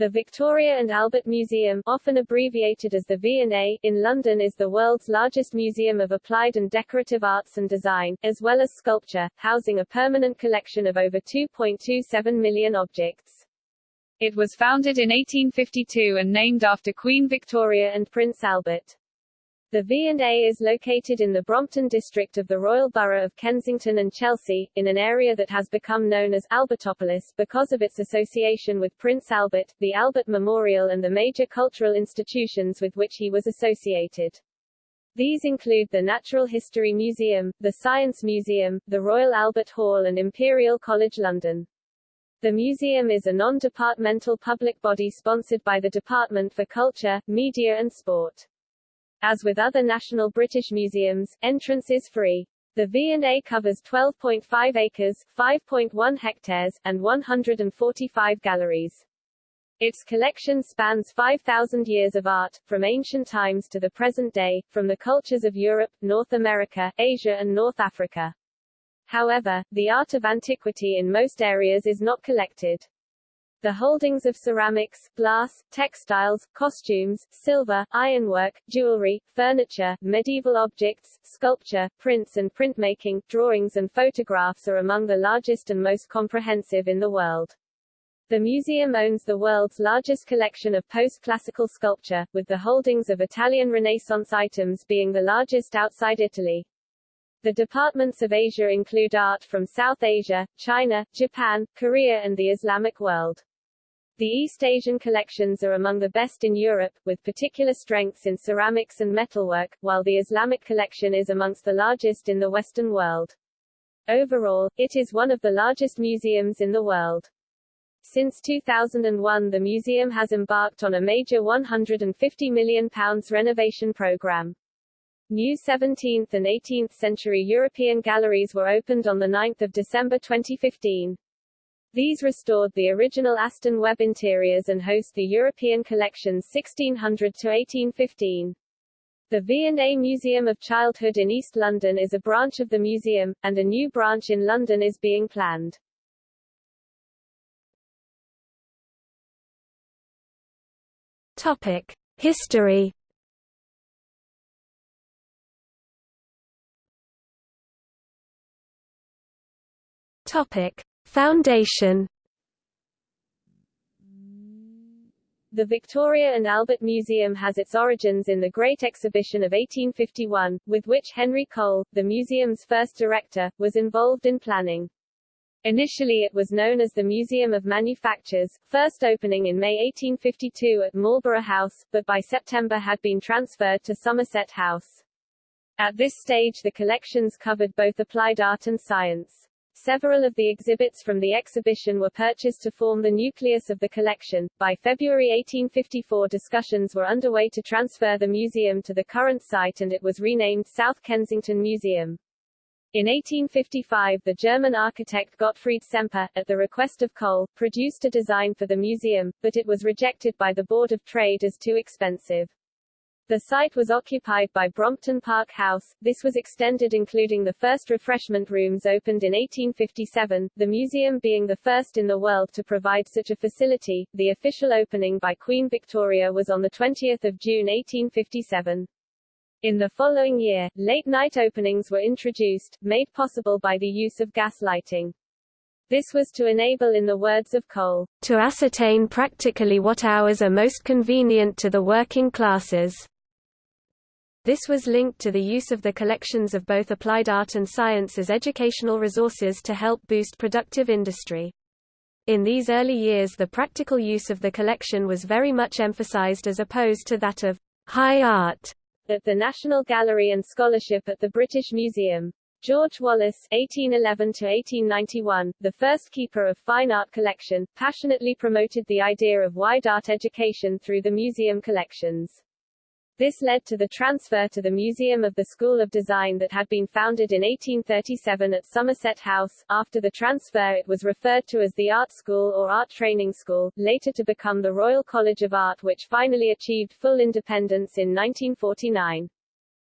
The Victoria and Albert Museum, often abbreviated as the V&A, in London is the world's largest museum of applied and decorative arts and design, as well as sculpture, housing a permanent collection of over 2.27 million objects. It was founded in 1852 and named after Queen Victoria and Prince Albert. The V&A is located in the Brompton district of the Royal Borough of Kensington and Chelsea, in an area that has become known as Albertopolis because of its association with Prince Albert, the Albert Memorial and the major cultural institutions with which he was associated. These include the Natural History Museum, the Science Museum, the Royal Albert Hall and Imperial College London. The museum is a non-departmental public body sponsored by the Department for Culture, Media and Sport. As with other national British museums, entrance is free. The V&A covers 12.5 acres, 5.1 hectares, and 145 galleries. Its collection spans 5,000 years of art, from ancient times to the present day, from the cultures of Europe, North America, Asia and North Africa. However, the art of antiquity in most areas is not collected. The holdings of ceramics, glass, textiles, costumes, silver, ironwork, jewelry, furniture, medieval objects, sculpture, prints and printmaking, drawings and photographs are among the largest and most comprehensive in the world. The museum owns the world's largest collection of post-classical sculpture, with the holdings of Italian Renaissance items being the largest outside Italy. The departments of Asia include art from South Asia, China, Japan, Korea and the Islamic world. The East Asian collections are among the best in Europe, with particular strengths in ceramics and metalwork, while the Islamic collection is amongst the largest in the Western world. Overall, it is one of the largest museums in the world. Since 2001 the museum has embarked on a major £150 million renovation program. New 17th and 18th century European galleries were opened on 9 December 2015. These restored the original Aston Webb interiors and host the European collections 1600 to 1815. The V&A Museum of Childhood in East London is a branch of the museum, and a new branch in London is being planned. Topic: History. Topic: Foundation The Victoria and Albert Museum has its origins in the Great Exhibition of 1851, with which Henry Cole, the museum's first director, was involved in planning. Initially it was known as the Museum of Manufactures, first opening in May 1852 at Marlborough House, but by September had been transferred to Somerset House. At this stage the collections covered both applied art and science. Several of the exhibits from the exhibition were purchased to form the nucleus of the collection. By February 1854 discussions were underway to transfer the museum to the current site and it was renamed South Kensington Museum. In 1855 the German architect Gottfried Semper, at the request of Cole, produced a design for the museum, but it was rejected by the Board of Trade as too expensive. The site was occupied by Brompton Park House. This was extended including the first refreshment rooms opened in 1857, the museum being the first in the world to provide such a facility. The official opening by Queen Victoria was on 20 June 1857. In the following year, late-night openings were introduced, made possible by the use of gas lighting. This was to enable in the words of Cole, to ascertain practically what hours are most convenient to the working classes. This was linked to the use of the collections of both applied art and science as educational resources to help boost productive industry. In these early years the practical use of the collection was very much emphasized as opposed to that of high art at the National Gallery and Scholarship at the British Museum. George Wallis (1811–1891), the first keeper of fine art collection, passionately promoted the idea of wide art education through the museum collections. This led to the transfer to the Museum of the School of Design that had been founded in 1837 at Somerset House. After the transfer it was referred to as the Art School or Art Training School, later to become the Royal College of Art which finally achieved full independence in 1949.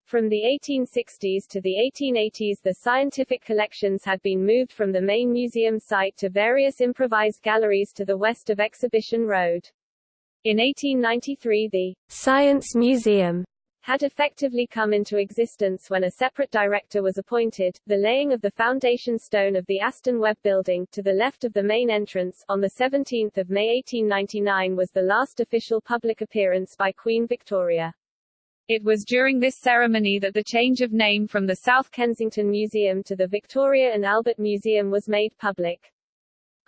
From the 1860s to the 1880s the scientific collections had been moved from the main museum site to various improvised galleries to the west of Exhibition Road. In 1893 the Science Museum had effectively come into existence when a separate director was appointed, the laying of the foundation stone of the Aston Webb Building, to the left of the main entrance, on 17 May 1899 was the last official public appearance by Queen Victoria. It was during this ceremony that the change of name from the South Kensington Museum to the Victoria and Albert Museum was made public.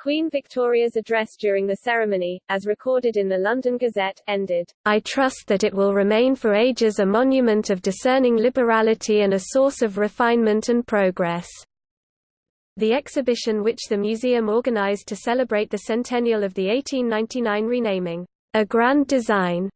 Queen Victoria's address during the ceremony, as recorded in the London Gazette, ended, I trust that it will remain for ages a monument of discerning liberality and a source of refinement and progress. The exhibition which the museum organized to celebrate the centennial of the 1899 renaming, A Grand Design,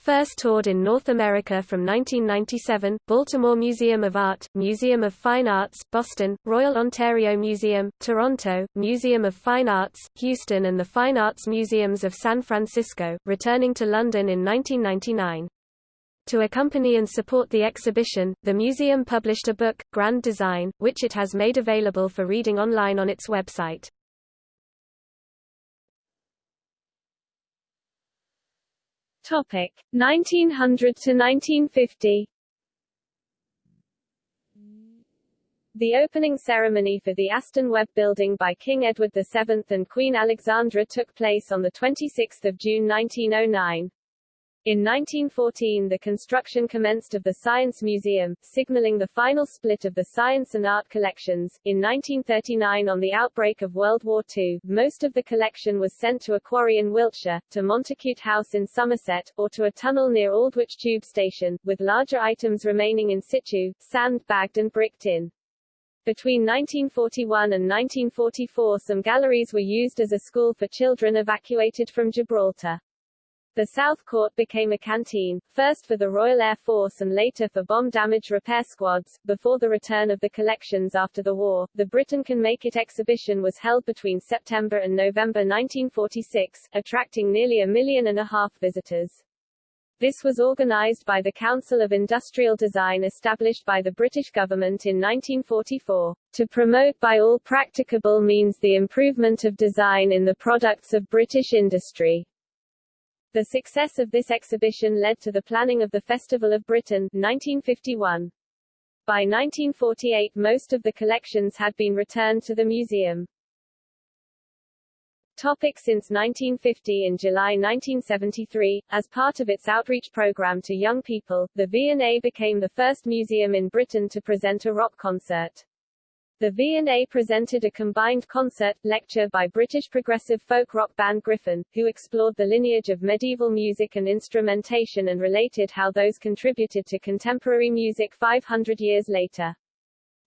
First toured in North America from 1997, Baltimore Museum of Art, Museum of Fine Arts, Boston, Royal Ontario Museum, Toronto, Museum of Fine Arts, Houston and the Fine Arts Museums of San Francisco, returning to London in 1999. To accompany and support the exhibition, the museum published a book, Grand Design, which it has made available for reading online on its website. Topic 1900 to 1950. The opening ceremony for the Aston Webb Building by King Edward VII and Queen Alexandra took place on 26 June 1909. In 1914 the construction commenced of the Science Museum, signaling the final split of the science and art collections. In 1939 on the outbreak of World War II, most of the collection was sent to a quarry in Wiltshire, to Montacute House in Somerset, or to a tunnel near Aldwych Tube Station, with larger items remaining in situ, sand bagged and bricked in. Between 1941 and 1944 some galleries were used as a school for children evacuated from Gibraltar. The South Court became a canteen, first for the Royal Air Force and later for bomb damage repair squads. Before the return of the collections after the war, the Britain Can Make It exhibition was held between September and November 1946, attracting nearly a million and a half visitors. This was organized by the Council of Industrial Design established by the British government in 1944, to promote by all practicable means the improvement of design in the products of British industry. The success of this exhibition led to the planning of the Festival of Britain 1951. By 1948 most of the collections had been returned to the museum. Topic since 1950 In July 1973, as part of its outreach program to young people, the V&A became the first museum in Britain to present a rock concert. The V&A presented a combined concert, lecture by British progressive folk rock band Gryphon, who explored the lineage of medieval music and instrumentation and related how those contributed to contemporary music 500 years later.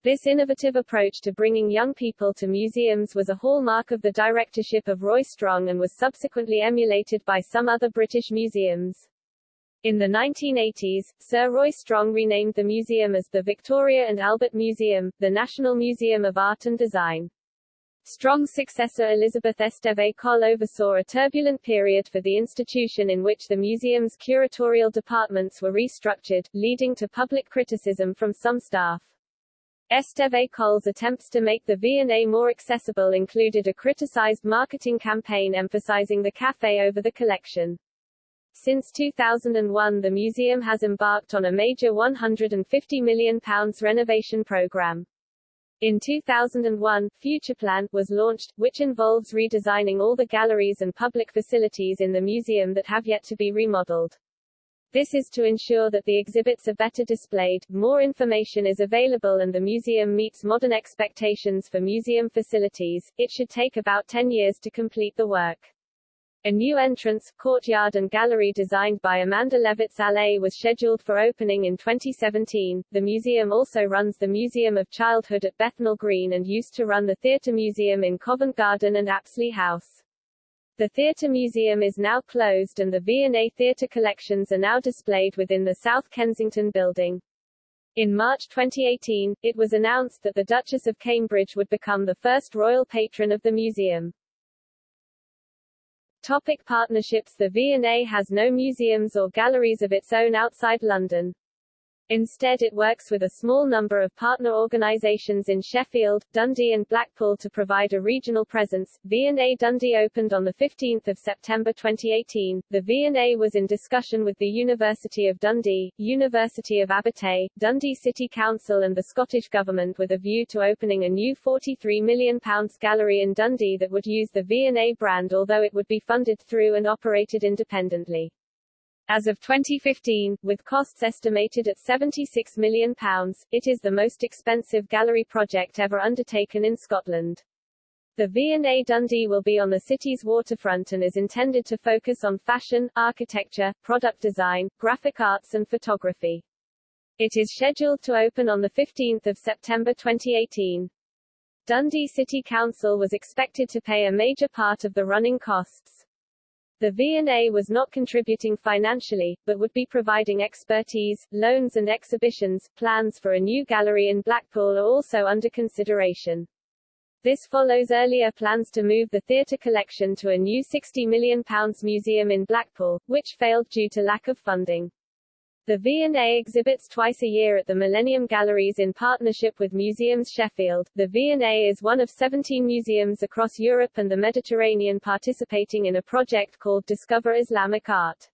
This innovative approach to bringing young people to museums was a hallmark of the directorship of Roy Strong and was subsequently emulated by some other British museums. In the 1980s, Sir Roy Strong renamed the museum as the Victoria and Albert Museum, the National Museum of Art and Design. Strong's successor Elizabeth Esteve Coll oversaw a turbulent period for the institution in which the museum's curatorial departments were restructured, leading to public criticism from some staff. Esteve Coll's attempts to make the V&A more accessible included a criticized marketing campaign emphasizing the cafe over the collection. Since 2001 the museum has embarked on a major £150 million renovation programme. In 2001, Futureplan was launched, which involves redesigning all the galleries and public facilities in the museum that have yet to be remodeled. This is to ensure that the exhibits are better displayed, more information is available and the museum meets modern expectations for museum facilities. It should take about 10 years to complete the work. A new entrance, courtyard and gallery designed by Amanda Levete's Allée was scheduled for opening in 2017. The museum also runs the Museum of Childhood at Bethnal Green and used to run the Theatre Museum in Covent Garden and Apsley House. The Theatre Museum is now closed and the V&A Theatre collections are now displayed within the South Kensington building. In March 2018, it was announced that the Duchess of Cambridge would become the first royal patron of the museum. Topic partnerships The V&A has no museums or galleries of its own outside London. Instead it works with a small number of partner organizations in Sheffield, Dundee and Blackpool to provide a regional presence. V&A Dundee opened on 15 September 2018. The V&A was in discussion with the University of Dundee, University of Abertay, Dundee City Council and the Scottish Government with a view to opening a new £43 million gallery in Dundee that would use the V&A brand although it would be funded through and operated independently. As of 2015, with costs estimated at £76 million, it is the most expensive gallery project ever undertaken in Scotland. The V&A Dundee will be on the city's waterfront and is intended to focus on fashion, architecture, product design, graphic arts and photography. It is scheduled to open on 15 September 2018. Dundee City Council was expected to pay a major part of the running costs. The V&A was not contributing financially, but would be providing expertise, loans and exhibitions. Plans for a new gallery in Blackpool are also under consideration. This follows earlier plans to move the theatre collection to a new £60 million museum in Blackpool, which failed due to lack of funding. The V&A exhibits twice a year at the Millennium Galleries in partnership with Museums Sheffield. The V&A is one of 17 museums across Europe and the Mediterranean participating in a project called Discover Islamic Art.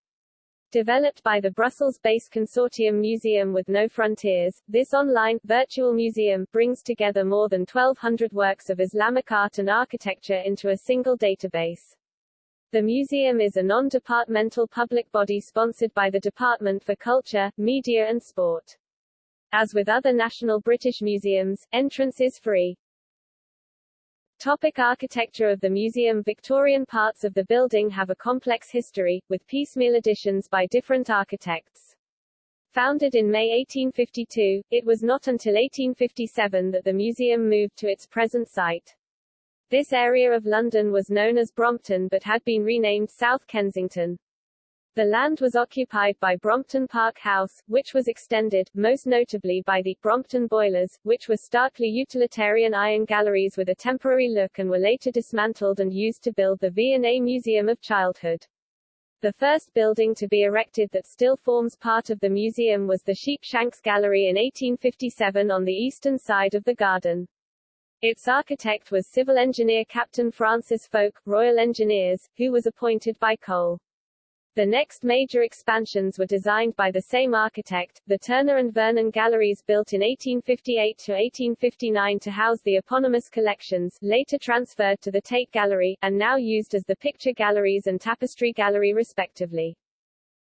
Developed by the Brussels-based consortium Museum with No Frontiers, this online, virtual museum, brings together more than 1,200 works of Islamic art and architecture into a single database. The museum is a non-departmental public body sponsored by the Department for Culture, Media and Sport. As with other national British museums, entrance is free. Topic architecture of the museum Victorian parts of the building have a complex history, with piecemeal additions by different architects. Founded in May 1852, it was not until 1857 that the museum moved to its present site. This area of London was known as Brompton but had been renamed South Kensington. The land was occupied by Brompton Park House, which was extended, most notably by the Brompton Boilers, which were starkly utilitarian iron galleries with a temporary look and were later dismantled and used to build the V&A Museum of Childhood. The first building to be erected that still forms part of the museum was the Sheepshanks Gallery in 1857 on the eastern side of the garden. Its architect was civil engineer Captain Francis Fowke, Royal Engineers, who was appointed by Cole. The next major expansions were designed by the same architect, the Turner and Vernon Galleries built in 1858 to 1859 to house the eponymous collections, later transferred to the Tate Gallery, and now used as the Picture Galleries and Tapestry Gallery respectively.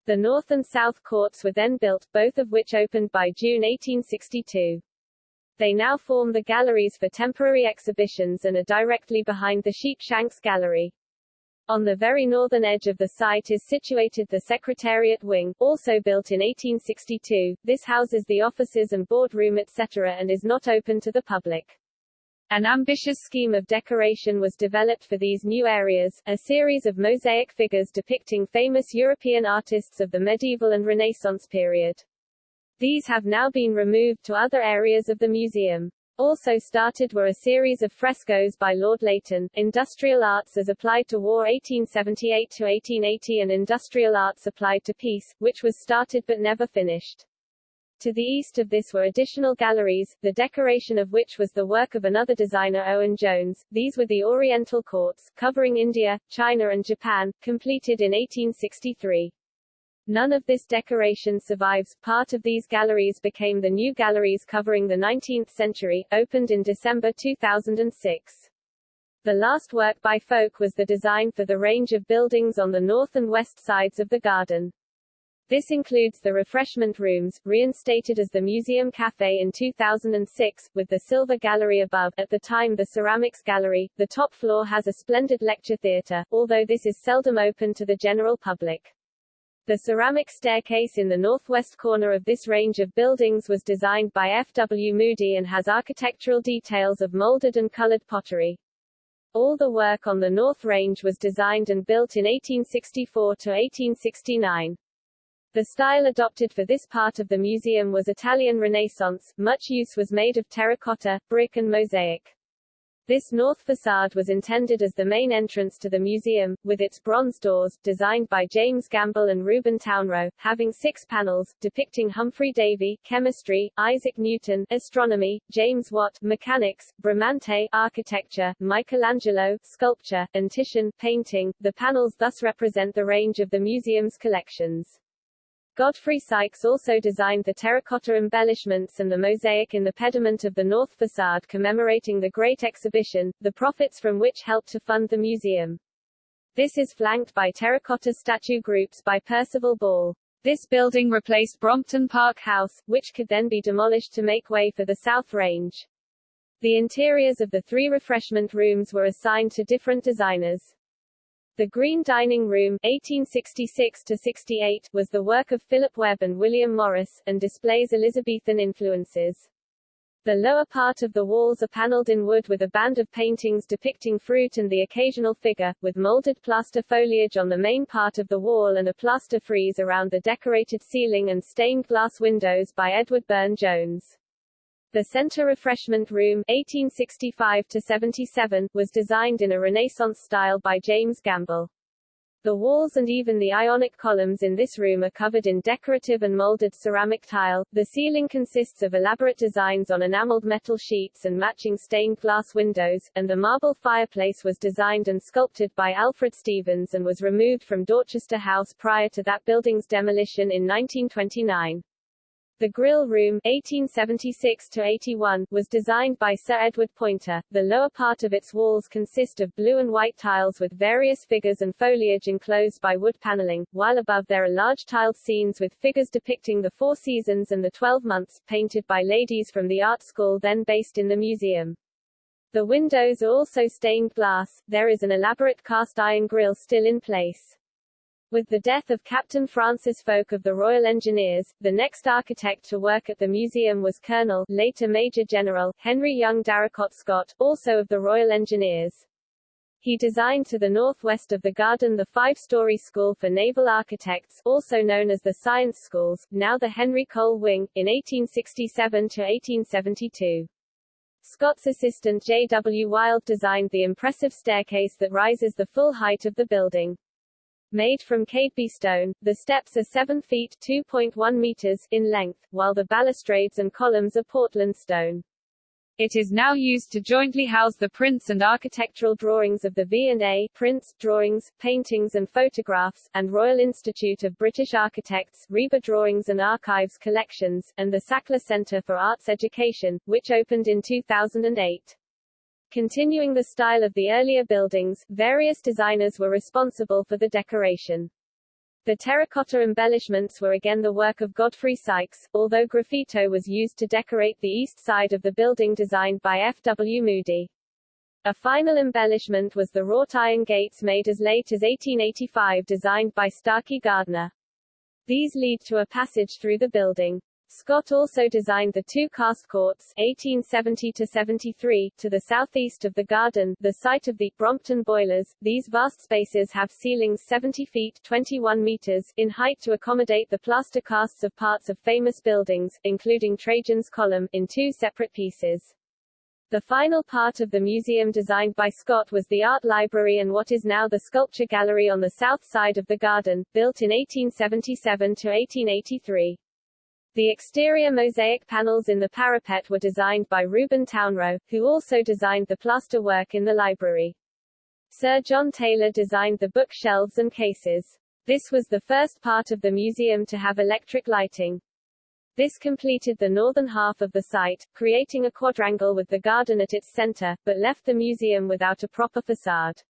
The north and south courts were then built, both of which opened by June 1862. They now form the galleries for temporary exhibitions and are directly behind the Sheepshanks Gallery. On the very northern edge of the site is situated the Secretariat Wing, also built in 1862. This houses the offices and boardroom etc. and is not open to the public. An ambitious scheme of decoration was developed for these new areas, a series of mosaic figures depicting famous European artists of the medieval and Renaissance period. These have now been removed to other areas of the museum. Also started were a series of frescoes by Lord Leighton, Industrial Arts as Applied to War 1878-1880 and Industrial Arts Applied to Peace, which was started but never finished. To the east of this were additional galleries, the decoration of which was the work of another designer Owen Jones. These were the Oriental Courts, covering India, China and Japan, completed in 1863. None of this decoration survives. Part of these galleries became the new galleries covering the 19th century, opened in December 2006. The last work by Fowke was the design for the range of buildings on the north and west sides of the garden. This includes the refreshment rooms, reinstated as the Museum Café in 2006, with the Silver Gallery above, at the time the Ceramics Gallery. The top floor has a splendid lecture theatre, although this is seldom open to the general public. The ceramic staircase in the northwest corner of this range of buildings was designed by F. W. Moody and has architectural details of molded and colored pottery. All the work on the North Range was designed and built in 1864 to 1869. The style adopted for this part of the museum was Italian Renaissance, much use was made of terracotta, brick and mosaic. This north facade was intended as the main entrance to the museum, with its bronze doors, designed by James Gamble and Reuben Townrow, having six panels, depicting Humphrey Davy, chemistry, Isaac Newton, astronomy, James Watt, mechanics, Bramante, architecture, Michelangelo, sculpture, and Titian, painting. The panels thus represent the range of the museum's collections. Godfrey Sykes also designed the terracotta embellishments and the mosaic in the pediment of the north facade commemorating the Great Exhibition, the profits from which helped to fund the museum. This is flanked by terracotta statue groups by Percival Ball. This building replaced Brompton Park House, which could then be demolished to make way for the South Range. The interiors of the three refreshment rooms were assigned to different designers. The Green Dining Room 1866 was the work of Philip Webb and William Morris, and displays Elizabethan influences. The lower part of the walls are paneled in wood with a band of paintings depicting fruit and the occasional figure, with molded plaster foliage on the main part of the wall and a plaster frieze around the decorated ceiling and stained glass windows by Edward Burne-Jones. The Center Refreshment Room 1865 was designed in a Renaissance style by James Gamble. The walls and even the ionic columns in this room are covered in decorative and molded ceramic tile. The ceiling consists of elaborate designs on enameled metal sheets and matching stained glass windows, and the marble fireplace was designed and sculpted by Alfred Stevens and was removed from Dorchester House prior to that building's demolition in 1929. The Grill Room 1876 was designed by Sir Edward Poynter. The lower part of its walls consist of blue and white tiles with various figures and foliage enclosed by wood paneling, while above there are large tiled scenes with figures depicting the four seasons and the twelve months, painted by ladies from the art school then based in the museum. The windows are also stained glass. There is an elaborate cast iron grille still in place. With the death of Captain Francis Fowke of the Royal Engineers, the next architect to work at the museum was Colonel, later Major General, Henry Young Darracott Scott, also of the Royal Engineers. He designed to the northwest of the garden the five-story School for Naval Architects, also known as the Science Schools, now the Henry Cole Wing, in 1867 to 1872. Scott's assistant J. W. Wild designed the impressive staircase that rises the full height of the building. Made from Cadeby stone, the steps are 7 feet 2.1 meters in length, while the balustrades and columns are Portland stone. It is now used to jointly house the prints and architectural drawings of the V&A prints, drawings, paintings and photographs, and Royal Institute of British Architects RIBA Drawings and Archives collections, and the Sackler Centre for Arts Education, which opened in 2008. Continuing the style of the earlier buildings, various designers were responsible for the decoration. The terracotta embellishments were again the work of Godfrey Sykes, although graffito was used to decorate the east side of the building designed by F. W. Moody. A final embellishment was the wrought iron gates made as late as 1885 designed by Starkey Gardner. These lead to a passage through the building. Scott also designed the two cast courts 1870-73 to the southeast of the garden, the site of the Brompton boilers. These vast spaces have ceilings 70 feet 21 meters in height to accommodate the plaster casts of parts of famous buildings, including Trajan's Column, in two separate pieces. The final part of the museum designed by Scott was the art library and what is now the sculpture gallery on the south side of the garden, built in 1877 to 1883. The exterior mosaic panels in the parapet were designed by Reuben Townrow, who also designed the plaster work in the library. Sir John Taylor designed the bookshelves and cases. This was the first part of the museum to have electric lighting. This completed the northern half of the site, creating a quadrangle with the garden at its center, but left the museum without a proper facade.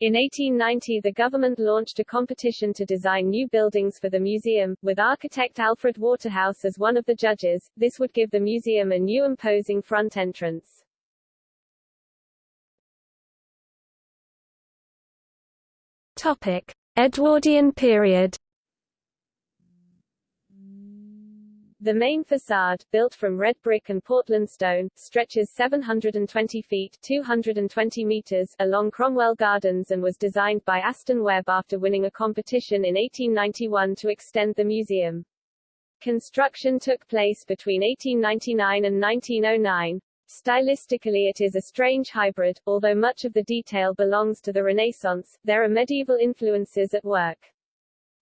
In 1890 the government launched a competition to design new buildings for the museum, with architect Alfred Waterhouse as one of the judges. This would give the museum a new imposing front entrance. Topic: Edwardian period The main facade, built from red brick and Portland stone, stretches 720 feet 220 meters along Cromwell Gardens and was designed by Aston Webb after winning a competition in 1891 to extend the museum. Construction took place between 1899 and 1909. Stylistically it is a strange hybrid, although much of the detail belongs to the Renaissance, there are medieval influences at work.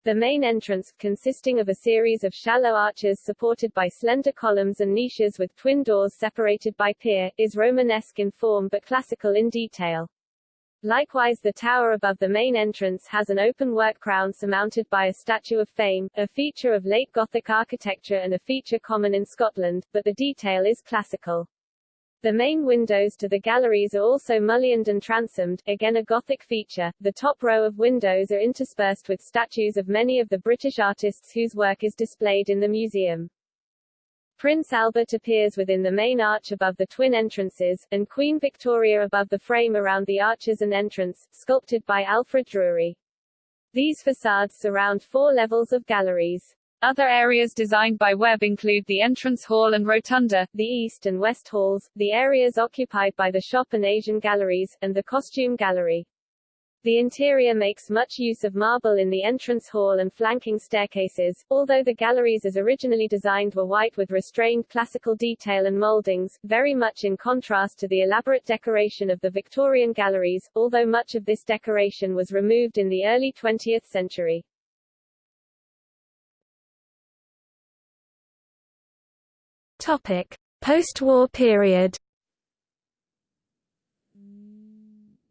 The main entrance, consisting of a series of shallow arches supported by slender columns and niches with twin doors separated by pier, is Romanesque in form but classical in detail. Likewise the tower above the main entrance has an open work crown surmounted by a statue of Fame, a feature of late Gothic architecture and a feature common in Scotland, but the detail is classical. The main windows to the galleries are also mullioned and transomed, again a Gothic feature. The top row of windows are interspersed with statues of many of the British artists whose work is displayed in the museum. Prince Albert appears within the main arch above the twin entrances, and Queen Victoria above the frame around the arches and entrance, sculpted by Alfred Drury. These facades surround four levels of galleries. Other areas designed by Webb include the entrance hall and rotunda, the east and west halls, the areas occupied by the shop and Asian galleries, and the costume gallery. The interior makes much use of marble in the entrance hall and flanking staircases, although the galleries as originally designed were white with restrained classical detail and mouldings, very much in contrast to the elaborate decoration of the Victorian galleries, although much of this decoration was removed in the early 20th century. Topic: Post-war period.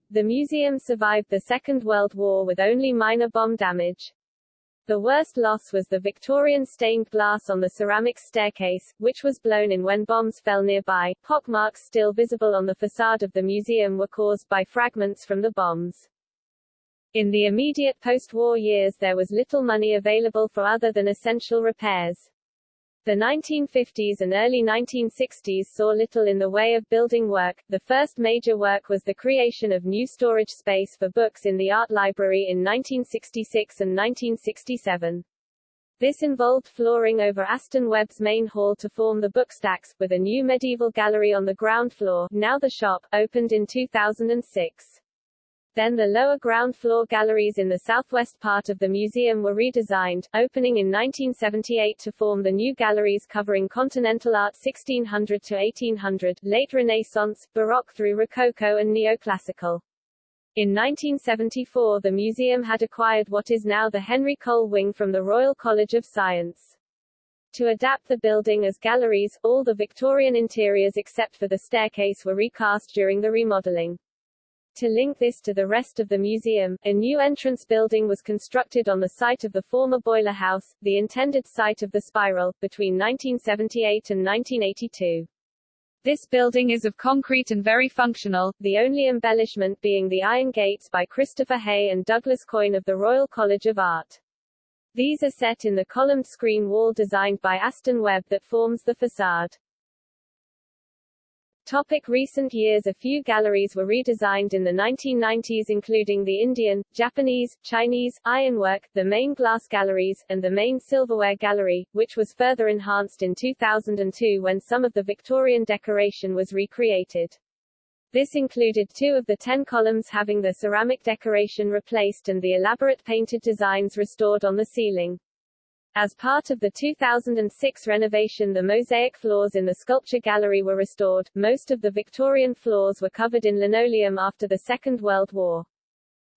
The museum survived the Second World War with only minor bomb damage. The worst loss was the Victorian stained glass on the ceramics staircase, which was blown in when bombs fell nearby. Pockmarks still visible on the facade of the museum were caused by fragments from the bombs. In the immediate post-war years there was little money available for other than essential repairs. The 1950s and early 1960s saw little in the way of building work. The first major work was the creation of new storage space for books in the art library in 1966 and 1967. This involved flooring over Aston Webb's main hall to form the bookstacks, with a new medieval gallery on the ground floor, now the shop, opened in 2006. Then the lower ground floor galleries in the southwest part of the museum were redesigned, opening in 1978 to form the new galleries covering continental art 1600 to 1800, late Renaissance, Baroque through Rococo and Neoclassical. In 1974 the museum had acquired what is now the Henry Cole Wing from the Royal College of Science. To adapt the building as galleries, all the Victorian interiors except for the staircase were recast during the remodeling. To link this to the rest of the museum, a new entrance building was constructed on the site of the former boiler house, the intended site of the spiral, between 1978 and 1982. This building is of concrete and very functional, the only embellishment being the iron gates by Christopher Hay and Douglas Coyne of the Royal College of Art. These are set in the columned screen wall designed by Aston Webb that forms the facade. Topic recent years A few galleries were redesigned in the 1990s including the Indian, Japanese, Chinese, ironwork, the main glass galleries, and the main silverware gallery, which was further enhanced in 2002 when some of the Victorian decoration was recreated. This included two of the ten columns having the ceramic decoration replaced and the elaborate painted designs restored on the ceiling. As part of the 2006 renovation the mosaic floors in the sculpture gallery were restored, most of the Victorian floors were covered in linoleum after the Second World War.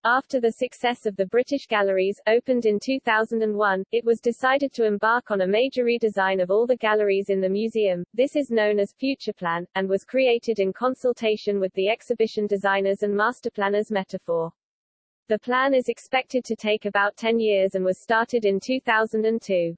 After the success of the British Galleries, opened in 2001, it was decided to embark on a major redesign of all the galleries in the museum. This is known as Futureplan, and was created in consultation with the exhibition designers and masterplanners Metaphor. The plan is expected to take about 10 years and was started in 2002.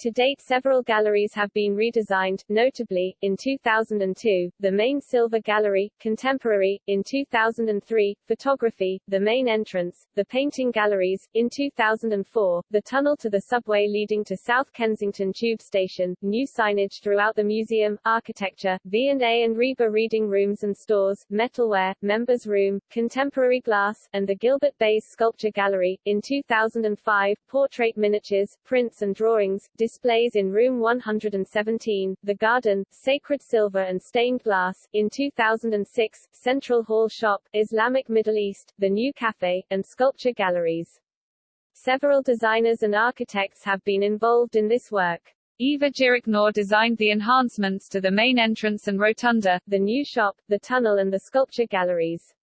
To date several galleries have been redesigned, notably, in 2002, the main Silver Gallery, Contemporary, in 2003, Photography, the main entrance, the Painting Galleries, in 2004, the tunnel to the subway leading to South Kensington Tube Station, new signage throughout the museum, architecture, V&A and RIBA reading rooms and stores, metalware, members room, contemporary glass, and the Gilbert Bayes Sculpture Gallery, in 2005, portrait miniatures, prints and drawings, displays in room 117, The Garden, Sacred Silver and Stained Glass, in 2006, Central Hall Shop, Islamic Middle East, The New Cafe, and Sculpture Galleries. Several designers and architects have been involved in this work. Eva Jiřičná designed the enhancements to the main entrance and rotunda, the new shop, the tunnel and the sculpture galleries.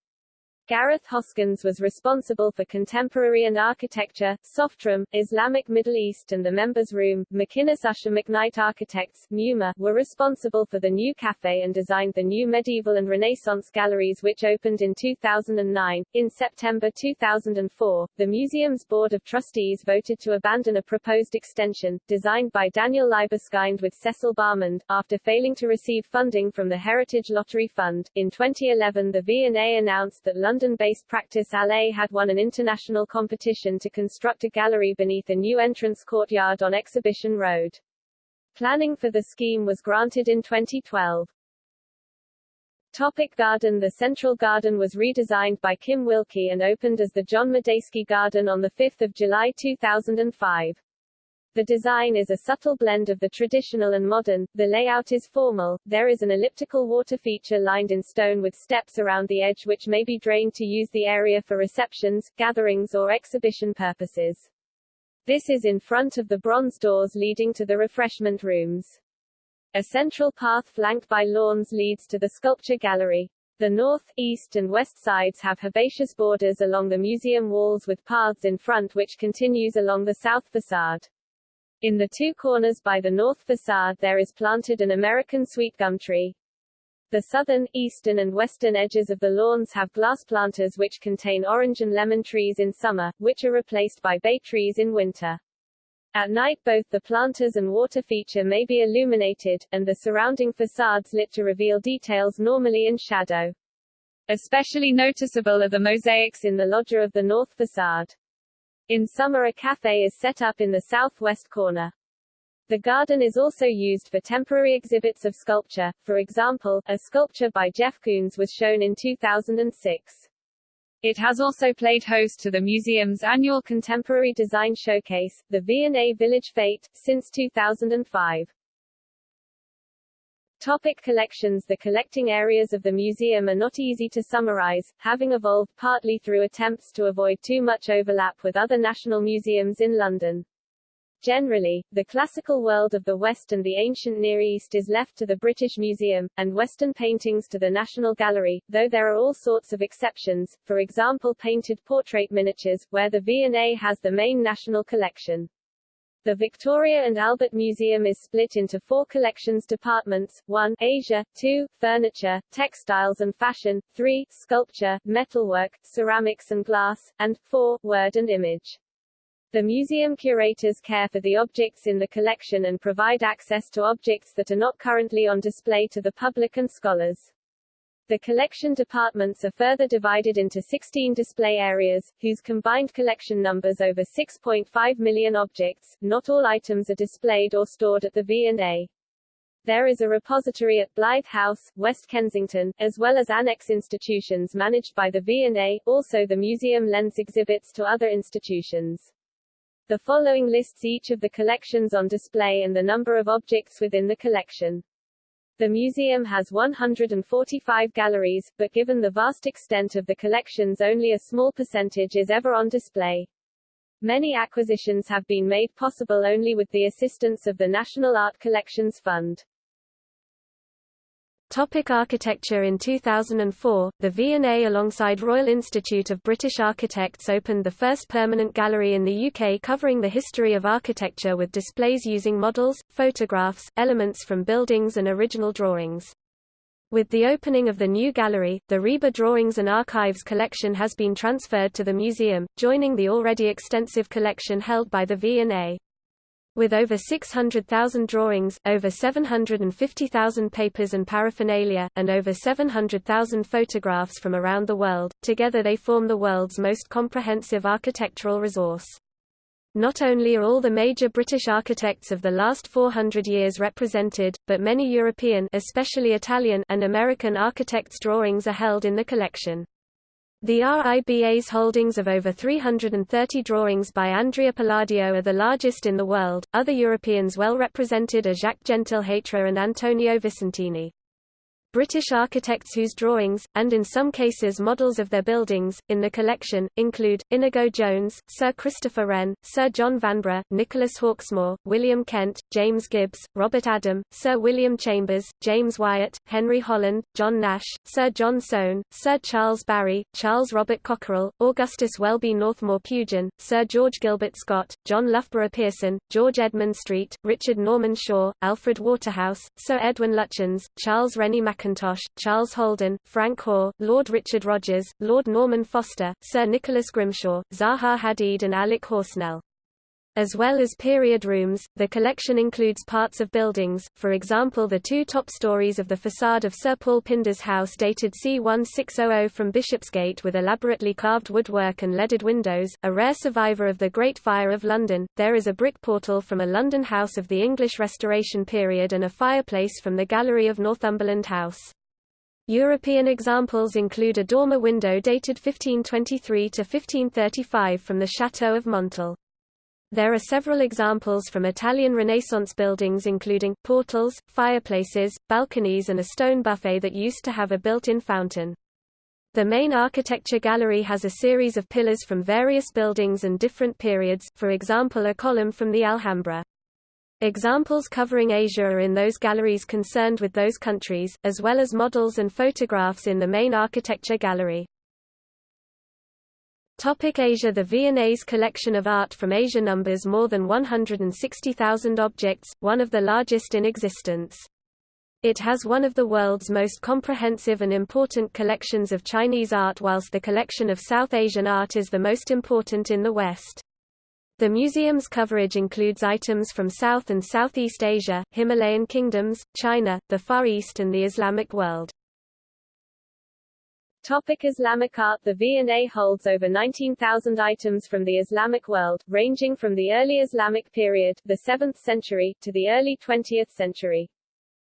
Gareth Hoskins was responsible for contemporary and architecture, Softroom, Islamic Middle East and the Members Room. McInnes Usher McKnight Architects MUMA, were responsible for the new cafe and designed the new medieval and Renaissance galleries which opened in 2009. In September 2004, the museum's Board of Trustees voted to abandon a proposed extension, designed by Daniel Libeskind with Cecil Balmond, after failing to receive funding from the Heritage Lottery Fund. In 2011 the V&A announced that London London-based Practice Alley had won an international competition to construct a gallery beneath a new entrance courtyard on Exhibition Road. Planning for the scheme was granted in 2012. Topic garden The Central Garden was redesigned by Kim Wilkie and opened as the John Madejski Garden on 5 July 2005. The design is a subtle blend of the traditional and modern, the layout is formal, there is an elliptical water feature lined in stone with steps around the edge which may be drained to use the area for receptions, gatherings or exhibition purposes. This is in front of the bronze doors leading to the refreshment rooms. A central path flanked by lawns leads to the sculpture gallery. The north, east and west sides have herbaceous borders along the museum walls with paths in front which continues along the south facade. In the two corners by the north facade there is planted an American sweet gum tree. The southern, eastern and western edges of the lawns have glass planters which contain orange and lemon trees in summer, which are replaced by bay trees in winter. At night both the planters and water feature may be illuminated, and the surrounding facades lit to reveal details normally in shadow. Especially noticeable are the mosaics in the loggia of the north facade. In summer a cafe is set up in the southwest corner. The garden is also used for temporary exhibits of sculpture, for example, a sculpture by Jeff Koons was shown in 2006. It has also played host to the museum's annual Contemporary Design Showcase, the V&A Village Fete, since 2005. Topic collections The collecting areas of the museum are not easy to summarize, having evolved partly through attempts to avoid too much overlap with other national museums in London. Generally, the classical world of the West and the ancient Near East is left to the British Museum, and Western paintings to the National Gallery, though there are all sorts of exceptions, for example painted portrait miniatures, where the V&A has the main national collection. The Victoria and Albert Museum is split into four collections departments, 1 Asia, 2 Furniture, Textiles and Fashion, 3 Sculpture, Metalwork, Ceramics and Glass, and 4 Word and Image. The museum curators care for the objects in the collection and provide access to objects that are not currently on display to the public and scholars. The collection departments are further divided into 16 display areas, whose combined collection numbers over 6.5 million objects. Not all items are displayed or stored at the V&A. There is a repository at Blythe House, West Kensington, as well as annex institutions managed by the V&A. Also the museum lends exhibits to other institutions. The following lists each of the collections on display and the number of objects within the collection. The museum has 145 galleries, but given the vast extent of the collections only a small percentage is ever on display. Many acquisitions have been made possible only with the assistance of the National Art Collections Fund. Topic architecture In 2004, the V&A alongside Royal Institute of British Architects opened the first permanent gallery in the UK covering the history of architecture with displays using models, photographs, elements from buildings and original drawings. With the opening of the new gallery, the RIBA Drawings and Archives collection has been transferred to the museum, joining the already extensive collection held by the V&A. With over 600,000 drawings, over 750,000 papers and paraphernalia, and over 700,000 photographs from around the world, together they form the world's most comprehensive architectural resource. Not only are all the major British architects of the last 400 years represented, but many European especially Italian and American architects' drawings are held in the collection. The RIBA's holdings of over 330 drawings by Andrea Palladio are the largest in the world. Other Europeans well represented are Jacques Gentilhatre and Antonio Vicentini. British architects whose drawings, and in some cases models of their buildings, in the collection, include, Inigo Jones, Sir Christopher Wren, Sir John Vanbrugh, Nicholas Hawksmoor, William Kent, James Gibbs, Robert Adam, Sir William Chambers, James Wyatt, Henry Holland, John Nash, Sir John Soane, Sir Charles Barry, Charles Robert Cockerell, Augustus Welby Northmore Pugin, Sir George Gilbert Scott, John Loughborough Pearson, George Edmund Street, Richard Norman Shaw, Alfred Waterhouse, Sir Edwin Lutyens, Charles Rennie Mackintosh, Charles Holden, Frank Hoare, Lord Richard Rogers, Lord Norman Foster, Sir Nicholas Grimshaw, Zaha Hadid and Alec Horsnell. As well as period rooms, the collection includes parts of buildings, for example the two top stories of the facade of Sir Paul Pinder's house dated c1600 from Bishopsgate with elaborately carved woodwork and leaded windows, a rare survivor of the Great Fire of London. There is a brick portal from a London house of the English Restoration period and a fireplace from the gallery of Northumberland House. European examples include a dormer window dated 1523 to 1535 from the Château of Montal. There are several examples from Italian Renaissance buildings including, portals, fireplaces, balconies and a stone buffet that used to have a built-in fountain. The main architecture gallery has a series of pillars from various buildings and different periods, for example a column from the Alhambra. Examples covering Asia are in those galleries concerned with those countries, as well as models and photographs in the main architecture gallery. Topic Asia The V&A's collection of art from Asia numbers more than 160,000 objects, one of the largest in existence. It has one of the world's most comprehensive and important collections of Chinese art whilst the collection of South Asian art is the most important in the West. The museum's coverage includes items from South and Southeast Asia, Himalayan kingdoms, China, the Far East and the Islamic world. Topic Islamic art The V&A holds over 19,000 items from the Islamic world, ranging from the early Islamic period the 7th century, to the early 20th century.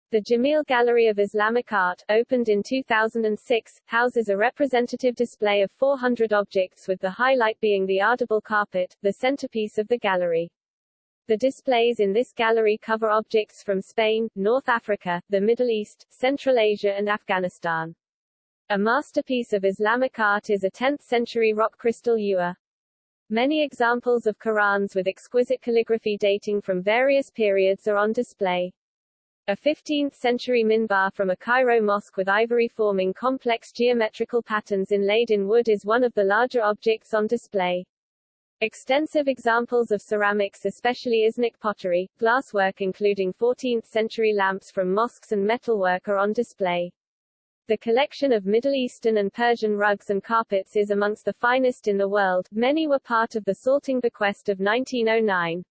The Jamil Gallery of Islamic Art, opened in 2006, houses a representative display of 400 objects with the highlight being the Ardabil carpet, the centerpiece of the gallery. The displays in this gallery cover objects from Spain, North Africa, the Middle East, Central Asia and Afghanistan. A masterpiece of Islamic art is a 10th-century rock crystal ewer. Many examples of Qurans with exquisite calligraphy dating from various periods are on display. A 15th-century minbar from a Cairo mosque with ivory forming complex geometrical patterns inlaid in wood is one of the larger objects on display. Extensive examples of ceramics especially Iznik pottery, glasswork including 14th-century lamps from mosques and metalwork are on display. The collection of Middle Eastern and Persian rugs and carpets is amongst the finest in the world, many were part of the Salting Bequest of 1909.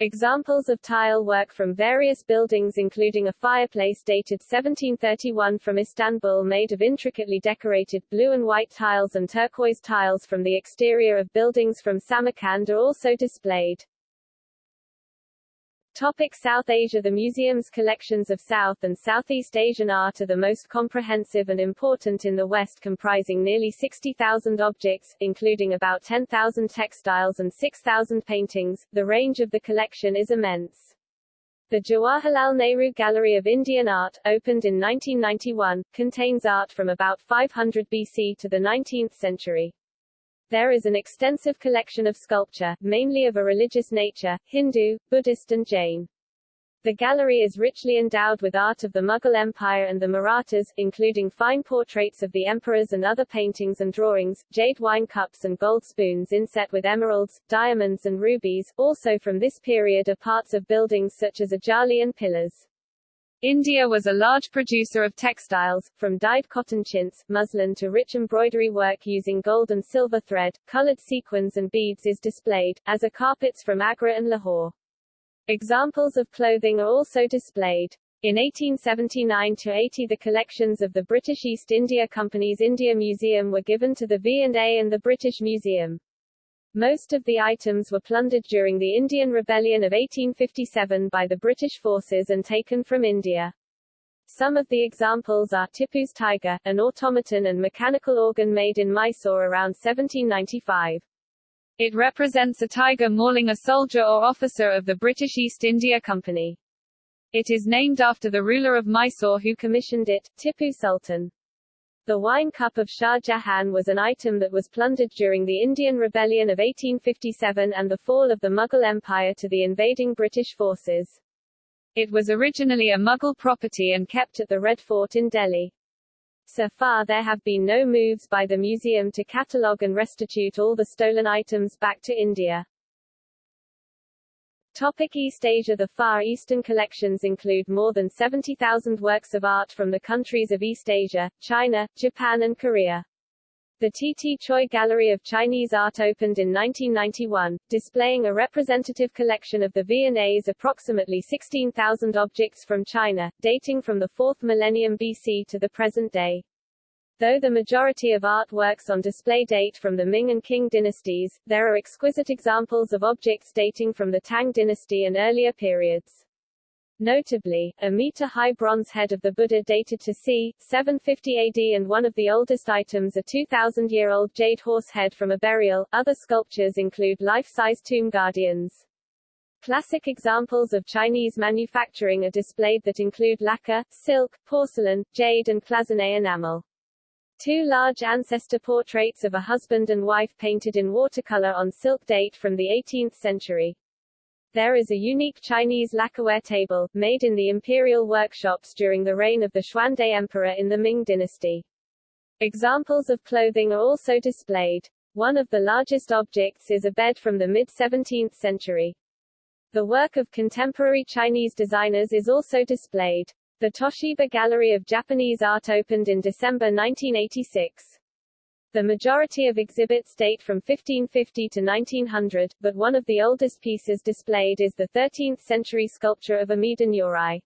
Examples of tile work from various buildings including a fireplace dated 1731 from Istanbul made of intricately decorated blue and white tiles and turquoise tiles from the exterior of buildings from Samarkand are also displayed. Topic South Asia The museum's collections of South and Southeast Asian art are the most comprehensive and important in the West comprising nearly 60,000 objects, including about 10,000 textiles and 6,000 paintings. The range of the collection is immense. The Jawaharlal Nehru Gallery of Indian Art, opened in 1991, contains art from about 500 BC to the 19th century. There is an extensive collection of sculpture, mainly of a religious nature, Hindu, Buddhist and Jain. The gallery is richly endowed with art of the Mughal Empire and the Marathas, including fine portraits of the emperors and other paintings and drawings, jade wine cups and gold spoons inset with emeralds, diamonds and rubies. Also from this period are parts of buildings such as ajali and pillars. India was a large producer of textiles, from dyed cotton chintz, muslin to rich embroidery work using gold and silver thread, colored sequins and beads is displayed, as are carpets from Agra and Lahore. Examples of clothing are also displayed. In 1879–80 the collections of the British East India Company's India Museum were given to the V&A and the British Museum. Most of the items were plundered during the Indian Rebellion of 1857 by the British forces and taken from India. Some of the examples are Tipu's tiger, an automaton and mechanical organ made in Mysore around 1795. It represents a tiger mauling a soldier or officer of the British East India Company. It is named after the ruler of Mysore who commissioned it, Tipu Sultan. The wine cup of Shah Jahan was an item that was plundered during the Indian Rebellion of 1857 and the fall of the Mughal Empire to the invading British forces. It was originally a Mughal property and kept at the Red Fort in Delhi. So far there have been no moves by the museum to catalogue and restitute all the stolen items back to India. Topic East Asia The Far Eastern collections include more than 70,000 works of art from the countries of East Asia, China, Japan and Korea. The T.T. Choi Gallery of Chinese Art opened in 1991, displaying a representative collection of the V&A's approximately 16,000 objects from China, dating from the 4th millennium BC to the present day. Though the majority of artworks on display date from the Ming and Qing dynasties, there are exquisite examples of objects dating from the Tang dynasty and earlier periods. Notably, a meter-high bronze head of the Buddha dated to c. 750 AD and one of the oldest items a 2,000-year-old jade horse head from a burial. Other sculptures include life-size tomb guardians. Classic examples of Chinese manufacturing are displayed that include lacquer, silk, porcelain, jade and cloisonné enamel. Two large ancestor portraits of a husband and wife painted in watercolor on silk date from the 18th century. There is a unique Chinese lacquerware table, made in the imperial workshops during the reign of the Xuande Emperor in the Ming dynasty. Examples of clothing are also displayed. One of the largest objects is a bed from the mid-17th century. The work of contemporary Chinese designers is also displayed. The Toshiba Gallery of Japanese Art opened in December 1986. The majority of exhibits date from 1550 to 1900, but one of the oldest pieces displayed is the 13th-century sculpture of Amida Nyorai.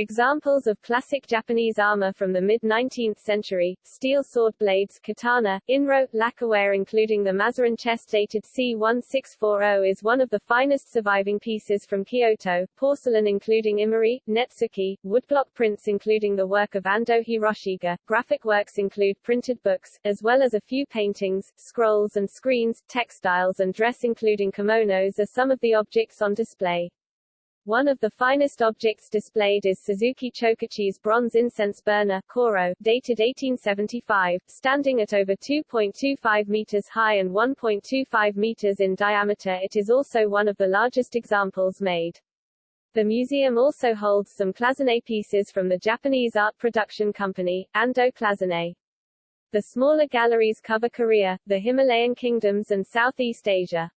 Examples of classic Japanese armor from the mid-19th century, steel sword blades, katana, inro, lacquerware including the Mazarin chest dated C1640 is one of the finest surviving pieces from Kyoto, porcelain including imari, netsuke, woodblock prints including the work of Ando Hiroshige, graphic works include printed books, as well as a few paintings, scrolls and screens, textiles and dress including kimonos are some of the objects on display. One of the finest objects displayed is Suzuki Chokichi's bronze incense burner, Koro, dated 1875, standing at over 2.25 meters high and 1.25 meters in diameter it is also one of the largest examples made. The museum also holds some cloisonné pieces from the Japanese art production company, Ando Cloisonné. The smaller galleries cover Korea, the Himalayan kingdoms and Southeast Asia.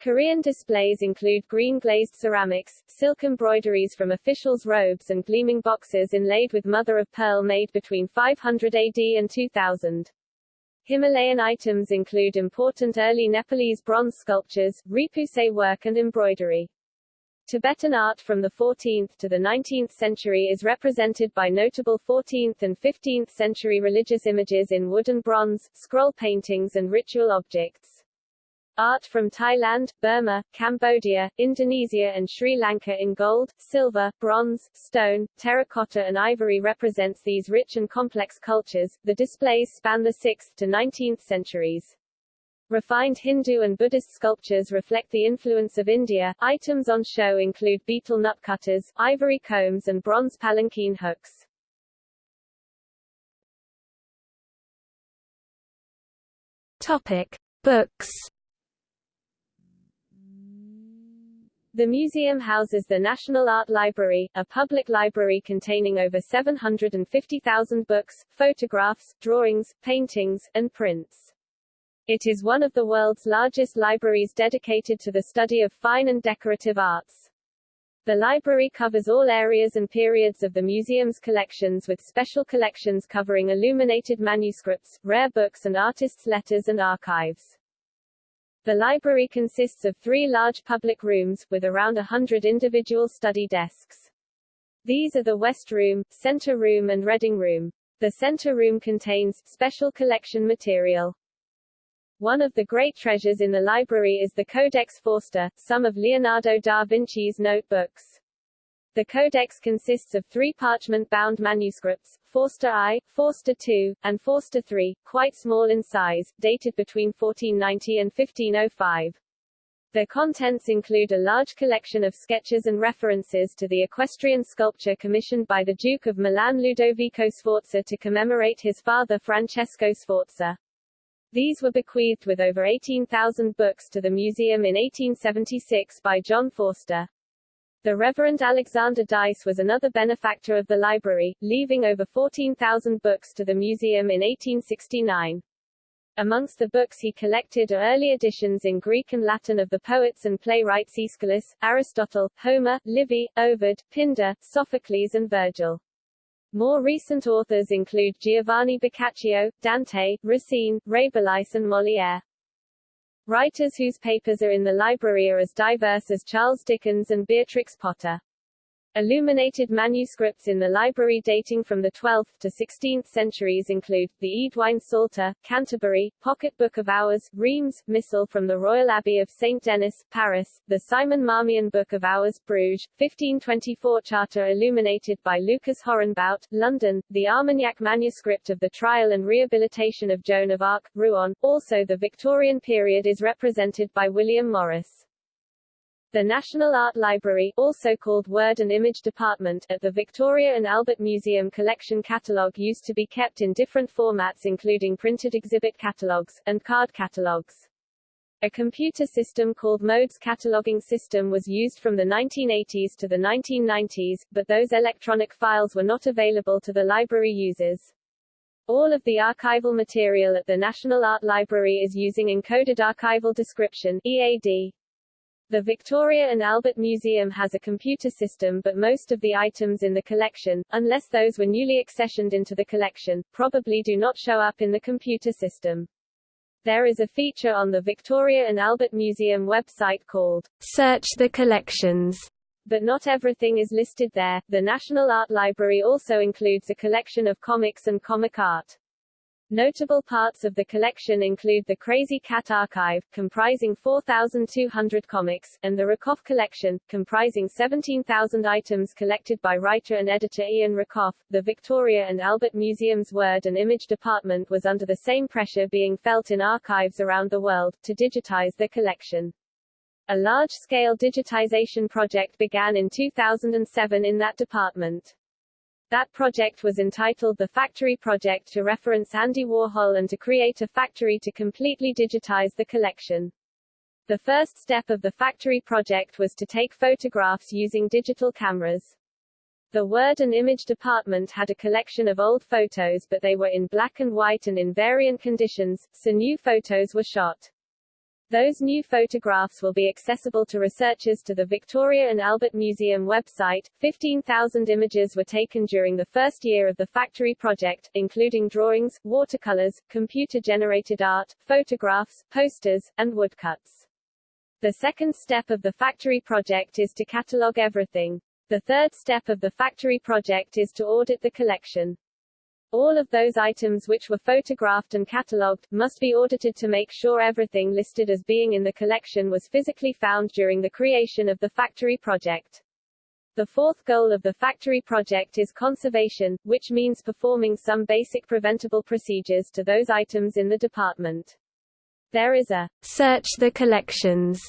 Korean displays include green glazed ceramics, silk embroideries from officials' robes and gleaming boxes inlaid with mother-of-pearl made between 500 AD and 2000. Himalayan items include important early Nepalese bronze sculptures, repoussé work and embroidery. Tibetan art from the 14th to the 19th century is represented by notable 14th and 15th century religious images in wood and bronze, scroll paintings and ritual objects. Art from Thailand, Burma, Cambodia, Indonesia and Sri Lanka in gold, silver, bronze, stone, terracotta and ivory represents these rich and complex cultures. The displays span the 6th to 19th centuries. Refined Hindu and Buddhist sculptures reflect the influence of India. Items on show include betel nut cutters, ivory combs and bronze palanquin hooks. Topic: Books The museum houses the National Art Library, a public library containing over 750,000 books, photographs, drawings, paintings, and prints. It is one of the world's largest libraries dedicated to the study of fine and decorative arts. The library covers all areas and periods of the museum's collections with special collections covering illuminated manuscripts, rare books and artists' letters and archives. The library consists of three large public rooms, with around a hundred individual study desks. These are the West Room, Center Room and Reading Room. The Center Room contains special collection material. One of the great treasures in the library is the Codex Forster, some of Leonardo da Vinci's notebooks. The codex consists of three parchment-bound manuscripts, Forster I, Forster II, and Forster III, quite small in size, dated between 1490 and 1505. Their contents include a large collection of sketches and references to the equestrian sculpture commissioned by the Duke of Milan Ludovico Sforza to commemorate his father Francesco Sforza. These were bequeathed with over 18,000 books to the museum in 1876 by John Forster. The Reverend Alexander Dyce was another benefactor of the library, leaving over 14,000 books to the museum in 1869. Amongst the books he collected are early editions in Greek and Latin of the poets and playwrights Aeschylus, Aristotle, Homer, Livy, Ovid, Pindar, Sophocles and Virgil. More recent authors include Giovanni Boccaccio, Dante, Racine, Rabelais and Molière. Writers whose papers are in the library are as diverse as Charles Dickens and Beatrix Potter. Illuminated manuscripts in the library dating from the 12th to 16th centuries include, the Eadwine Psalter, Canterbury, Pocket Book of Hours, Reims, Missal from the Royal Abbey of St. Denis, Paris, the Simon Marmion Book of Hours, Bruges, 1524 Charter illuminated by Lucas Horenbout, London, the Armagnac manuscript of the trial and rehabilitation of Joan of Arc, Rouen, also the Victorian period is represented by William Morris. The National Art Library also called Word and Image Department at the Victoria and Albert Museum collection catalogue used to be kept in different formats including printed exhibit catalogues, and card catalogues. A computer system called Modes Cataloging System was used from the 1980s to the 1990s, but those electronic files were not available to the library users. All of the archival material at the National Art Library is using Encoded Archival Description EAD. The Victoria and Albert Museum has a computer system but most of the items in the collection, unless those were newly accessioned into the collection, probably do not show up in the computer system. There is a feature on the Victoria and Albert Museum website called Search the Collections. But not everything is listed there. The National Art Library also includes a collection of comics and comic art. Notable parts of the collection include the Krazy Kat Archive, comprising 4,200 comics, and the Rakoff Collection, comprising 17,000 items collected by writer and editor Ian Rakoff. The Victoria and Albert Museum's Word and Image Department was under the same pressure being felt in archives around the world, to digitize their collection. A large-scale digitization project began in 2007 in that department. That project was entitled the Factory Project to reference Andy Warhol and to create a factory to completely digitize the collection. The first step of the Factory Project was to take photographs using digital cameras. The Word and Image department had a collection of old photos but they were in black and white and in variant conditions, so new photos were shot. Those new photographs will be accessible to researchers to the Victoria and Albert Museum website. 15,000 images were taken during the first year of the factory project, including drawings, watercolors, computer-generated art, photographs, posters, and woodcuts. The second step of the factory project is to catalog everything. The third step of the factory project is to audit the collection. All of those items which were photographed and catalogued, must be audited to make sure everything listed as being in the collection was physically found during the creation of the factory project. The fourth goal of the factory project is conservation, which means performing some basic preventable procedures to those items in the department. There is a Search the Collections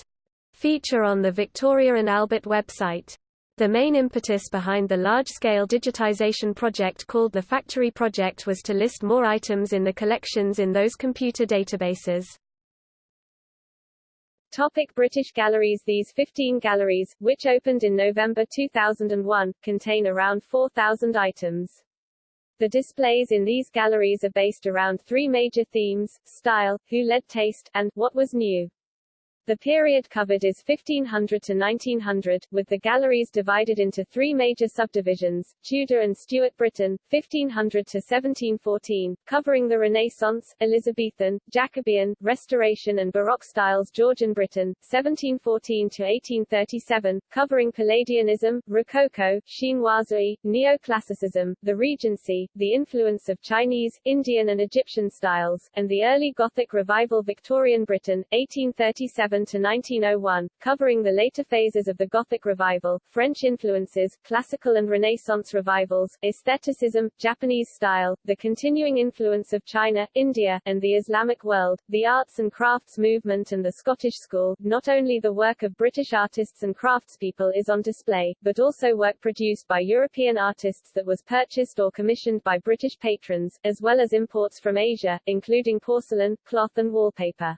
feature on the Victoria and Albert website. The main impetus behind the large-scale digitization project called the Factory Project was to list more items in the collections in those computer databases. Topic British galleries These 15 galleries, which opened in November 2001, contain around 4,000 items. The displays in these galleries are based around three major themes, style, who led taste, and what was new. The period covered is 1500 to 1900, with the galleries divided into three major subdivisions, Tudor and Stuart Britain, 1500 to 1714, covering the Renaissance, Elizabethan, Jacobean, Restoration and Baroque styles Georgian Britain, 1714 to 1837, covering Palladianism, Rococo, Chinoiserie, Neoclassicism, the Regency, the influence of Chinese, Indian and Egyptian styles, and the early Gothic revival Victorian Britain, 1837 to 1901, covering the later phases of the Gothic revival, French influences, classical and Renaissance revivals, aestheticism, Japanese style, the continuing influence of China, India, and the Islamic world, the arts and crafts movement and the Scottish school. Not only the work of British artists and craftspeople is on display, but also work produced by European artists that was purchased or commissioned by British patrons, as well as imports from Asia, including porcelain, cloth and wallpaper.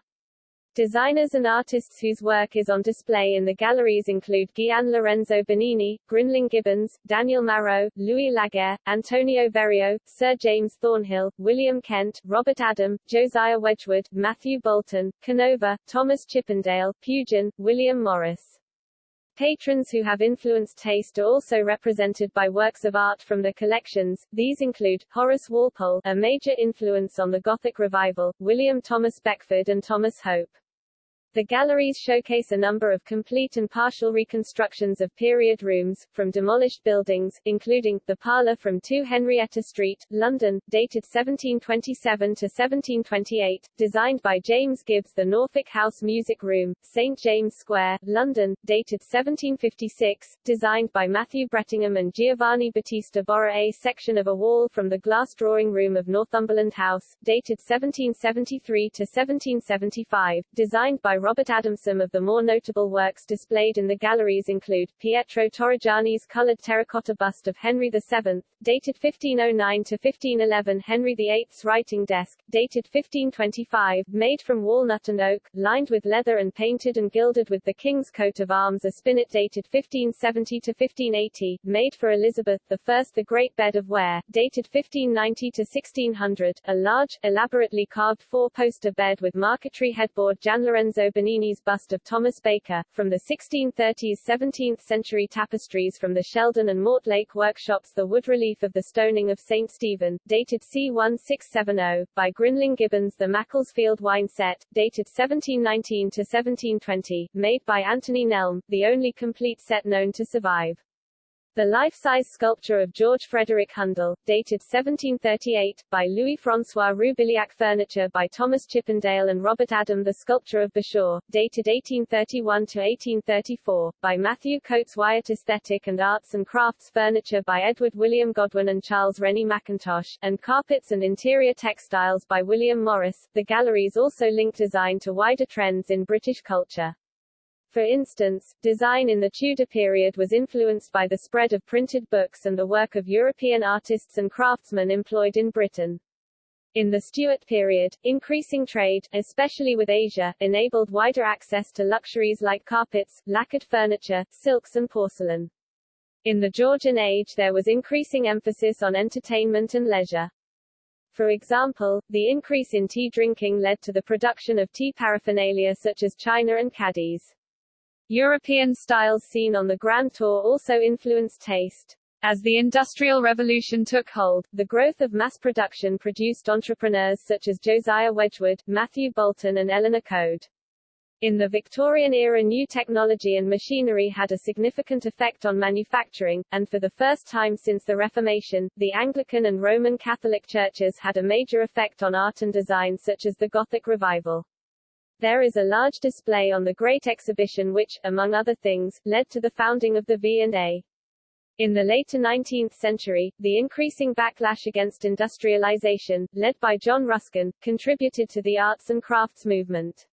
Designers and artists whose work is on display in the galleries include Gian Lorenzo Bernini, Grinling Gibbons, Daniel Marot, Louis Laguerre, Antonio Verrio, Sir James Thornhill, William Kent, Robert Adam, Josiah Wedgwood, Matthew Boulton, Canova, Thomas Chippendale, Pugin, William Morris. Patrons who have influenced taste are also represented by works of art from their collections. These include Horace Walpole, a major influence on the Gothic revival, William Thomas Beckford and Thomas Hope. The galleries showcase a number of complete and partial reconstructions of period rooms, from demolished buildings, including, the parlour from 2 Henrietta Street, London, dated 1727 to 1728, designed by James Gibbs the Norfolk House Music Room, St James Square, London, dated 1756, designed by Matthew Brettingham and Giovanni Battista Borra a section of a wall from the glass drawing room of Northumberland House, dated 1773 to 1775, designed by Robert Adam. Some of the more notable works displayed in the galleries include, Pietro Torrigiani's coloured terracotta bust of Henry VII, dated 1509 to 1511 Henry VIII's writing desk, dated 1525, made from walnut and oak, lined with leather and painted and gilded with the king's coat of arms a spinet dated 1570 to 1580, made for Elizabeth I the Great Bed of Ware, dated 1590 to 1600, a large, elaborately carved four-poster bed with marquetry headboard Gian Lorenzo Bernini's bust of Thomas Baker, from the 1630s-17th century tapestries from the Sheldon and Mortlake workshops the wood relief of the stoning of St. Stephen, dated c. 1670, by Grinling Gibbons the Macclesfield wine set, dated 1719-1720, made by Anthony Nelme, the only complete set known to survive. The life-size sculpture of George Frederick Handel, dated 1738, by Louis-François Roubiliac Furniture by Thomas Chippendale and Robert Adam The sculpture of Bashaw, dated 1831-1834, by Matthew Cotes Wyatt Aesthetic and Arts and Crafts Furniture by Edward William Godwin and Charles Rennie Mackintosh, and Carpets and Interior Textiles by William Morris. The galleries also link design to wider trends in British culture. For instance, design in the Tudor period was influenced by the spread of printed books and the work of European artists and craftsmen employed in Britain. In the Stuart period, increasing trade, especially with Asia, enabled wider access to luxuries like carpets, lacquered furniture, silks and porcelain. In the Georgian age there was increasing emphasis on entertainment and leisure. For example, the increase in tea drinking led to the production of tea paraphernalia such as china and caddies. European styles seen on the Grand Tour also influenced taste. As the Industrial Revolution took hold, the growth of mass production produced entrepreneurs such as Josiah Wedgwood, Matthew Boulton and Eleanor Coade. In the Victorian era new technology and machinery had a significant effect on manufacturing, and for the first time since the Reformation, the Anglican and Roman Catholic churches had a major effect on art and design such as the Gothic Revival. There is a large display on the Great Exhibition which, among other things, led to the founding of the V&A. In the later 19th century, the increasing backlash against industrialization, led by John Ruskin, contributed to the arts and crafts movement.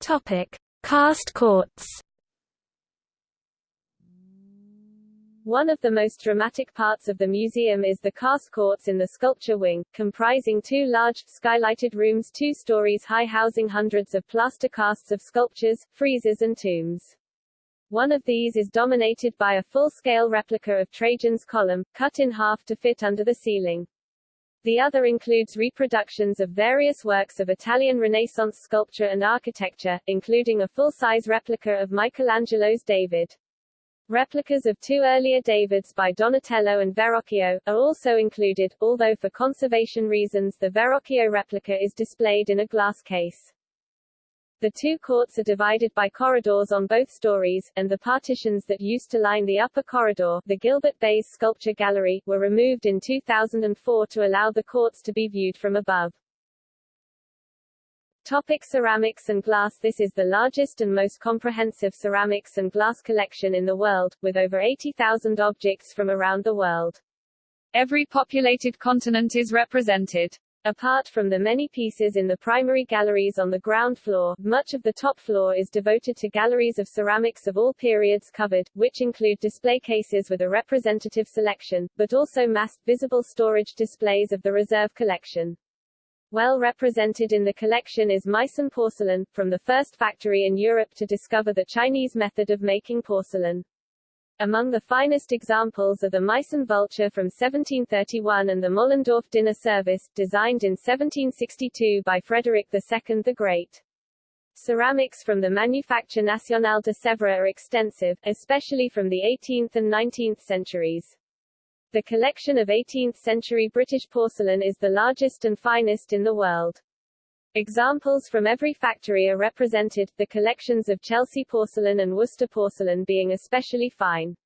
Topic: Cast courts. One of the most dramatic parts of the museum is the cast courts in the sculpture wing, comprising two large, skylighted rooms two stories high housing hundreds of plaster casts of sculptures, friezes and tombs. One of these is dominated by a full-scale replica of Trajan's column, cut in half to fit under the ceiling. The other includes reproductions of various works of Italian Renaissance sculpture and architecture, including a full-size replica of Michelangelo's David. Replicas of two earlier Davids by Donatello and Verrocchio, are also included, although for conservation reasons the Verrocchio replica is displayed in a glass case. The two courts are divided by corridors on both stories, and the partitions that used to line the upper corridor, the Gilbert Bayes Sculpture Gallery, were removed in 2004 to allow the courts to be viewed from above. Topic ceramics and glass This is the largest and most comprehensive ceramics and glass collection in the world, with over 80,000 objects from around the world. Every populated continent is represented. Apart from the many pieces in the primary galleries on the ground floor, much of the top floor is devoted to galleries of ceramics of all periods covered, which include display cases with a representative selection, but also massed, visible storage displays of the reserve collection. Well represented in the collection is Meissen porcelain, from the first factory in Europe to discover the Chinese method of making porcelain. Among the finest examples are the Meissen vulture from 1731 and the Moellendorff dinner service, designed in 1762 by Frederick II the Great. Ceramics from the Manufacture Nationale de Sèvres are extensive, especially from the 18th and 19th centuries. The collection of 18th-century British porcelain is the largest and finest in the world. Examples from every factory are represented, the collections of Chelsea porcelain and Worcester porcelain being especially fine.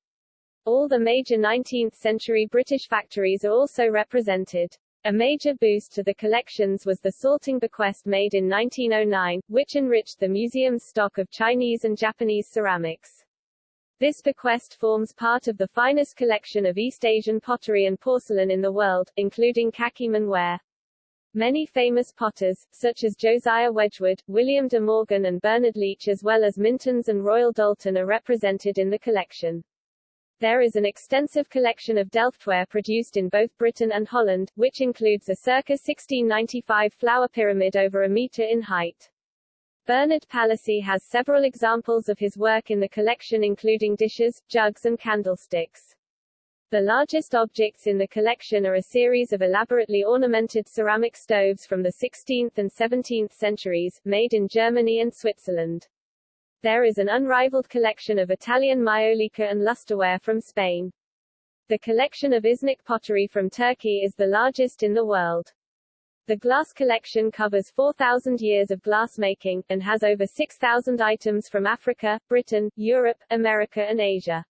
All the major 19th-century British factories are also represented. A major boost to the collections was the salting bequest made in 1909, which enriched the museum's stock of Chinese and Japanese ceramics. This bequest forms part of the finest collection of East Asian pottery and porcelain in the world, including Kakiemon ware. Many famous potters, such as Josiah Wedgwood, William de Morgan and Bernard Leach as well as Mintons and Royal Doulton are represented in the collection. There is an extensive collection of Delftware produced in both Britain and Holland, which includes a circa 1695 flower pyramid over a metre in height. Bernard Palissy has several examples of his work in the collection including dishes, jugs and candlesticks. The largest objects in the collection are a series of elaborately ornamented ceramic stoves from the 16th and 17th centuries, made in Germany and Switzerland. There is an unrivaled collection of Italian maiolica and lusterware from Spain. The collection of Iznik pottery from Turkey is the largest in the world. The glass collection covers 4,000 years of glassmaking, and has over 6,000 items from Africa, Britain, Europe, America and Asia.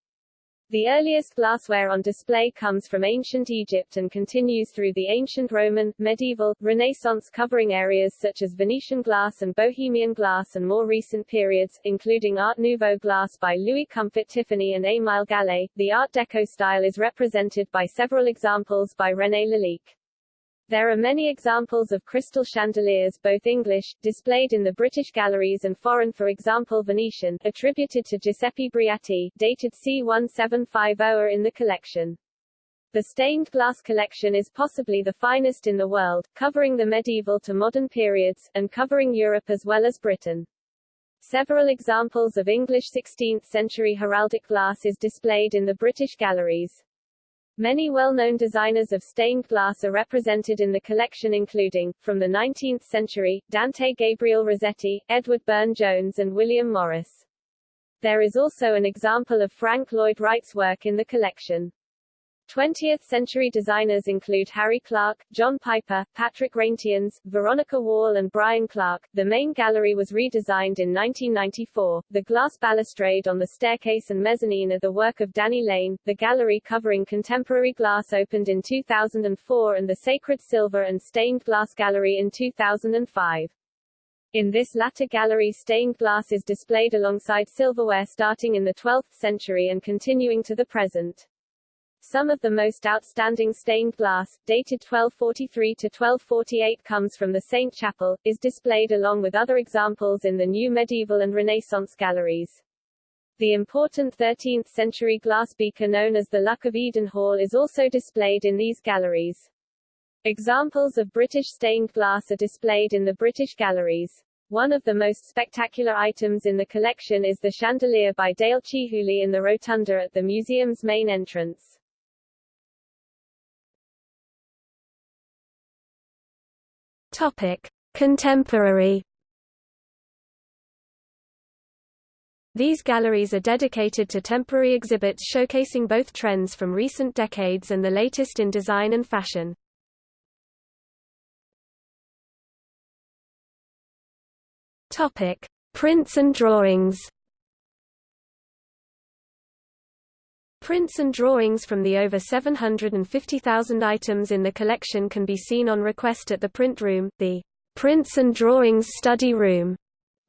The earliest glassware on display comes from ancient Egypt and continues through the ancient Roman, medieval, Renaissance covering areas such as Venetian glass and Bohemian glass and more recent periods, including Art Nouveau glass by Louis Comfort Tiffany and Émile Gallé. The Art Deco style is represented by several examples by René Lalique. There are many examples of crystal chandeliers both English, displayed in the British galleries and foreign for example Venetian, attributed to Giuseppe Briati, dated c. 1750 are in the collection. The stained glass collection is possibly the finest in the world, covering the medieval to modern periods, and covering Europe as well as Britain. Several examples of English 16th-century heraldic glass is displayed in the British galleries. Many well-known designers of stained glass are represented in the collection including, from the 19th century, Dante Gabriel Rossetti, Edward Burne-Jones and William Morris. There is also an example of Frank Lloyd Wright's work in the collection. 20th-century designers include Harry Clarke, John Piper, Patrick Reyntiens, Veronica Whall and Brian Clarke. The main gallery was redesigned in 1994. The glass balustrade on the staircase and mezzanine are the work of Danny Lane. The gallery covering contemporary glass opened in 2004 and the Sacred Silver and Stained Glass Gallery in 2005. In this latter gallery stained glass is displayed alongside silverware starting in the 12th century and continuing to the present. Some of the most outstanding stained glass, dated 1243 to 1248 comes from the Saint Chapel, is displayed along with other examples in the new medieval and Renaissance galleries. The important 13th-century glass beaker known as the Luck of Eden Hall is also displayed in these galleries. Examples of British stained glass are displayed in the British galleries. One of the most spectacular items in the collection is the chandelier by Dale Chihuly in the rotunda at the museum's main entrance. Topic: Contemporary. These galleries are dedicated to temporary exhibits showcasing both trends from recent decades and the latest in design and fashion. Topic: Prints and drawings. Prints and drawings from the over 750,000 items in the collection can be seen on request at the print room, the Prints and Drawings Study Room.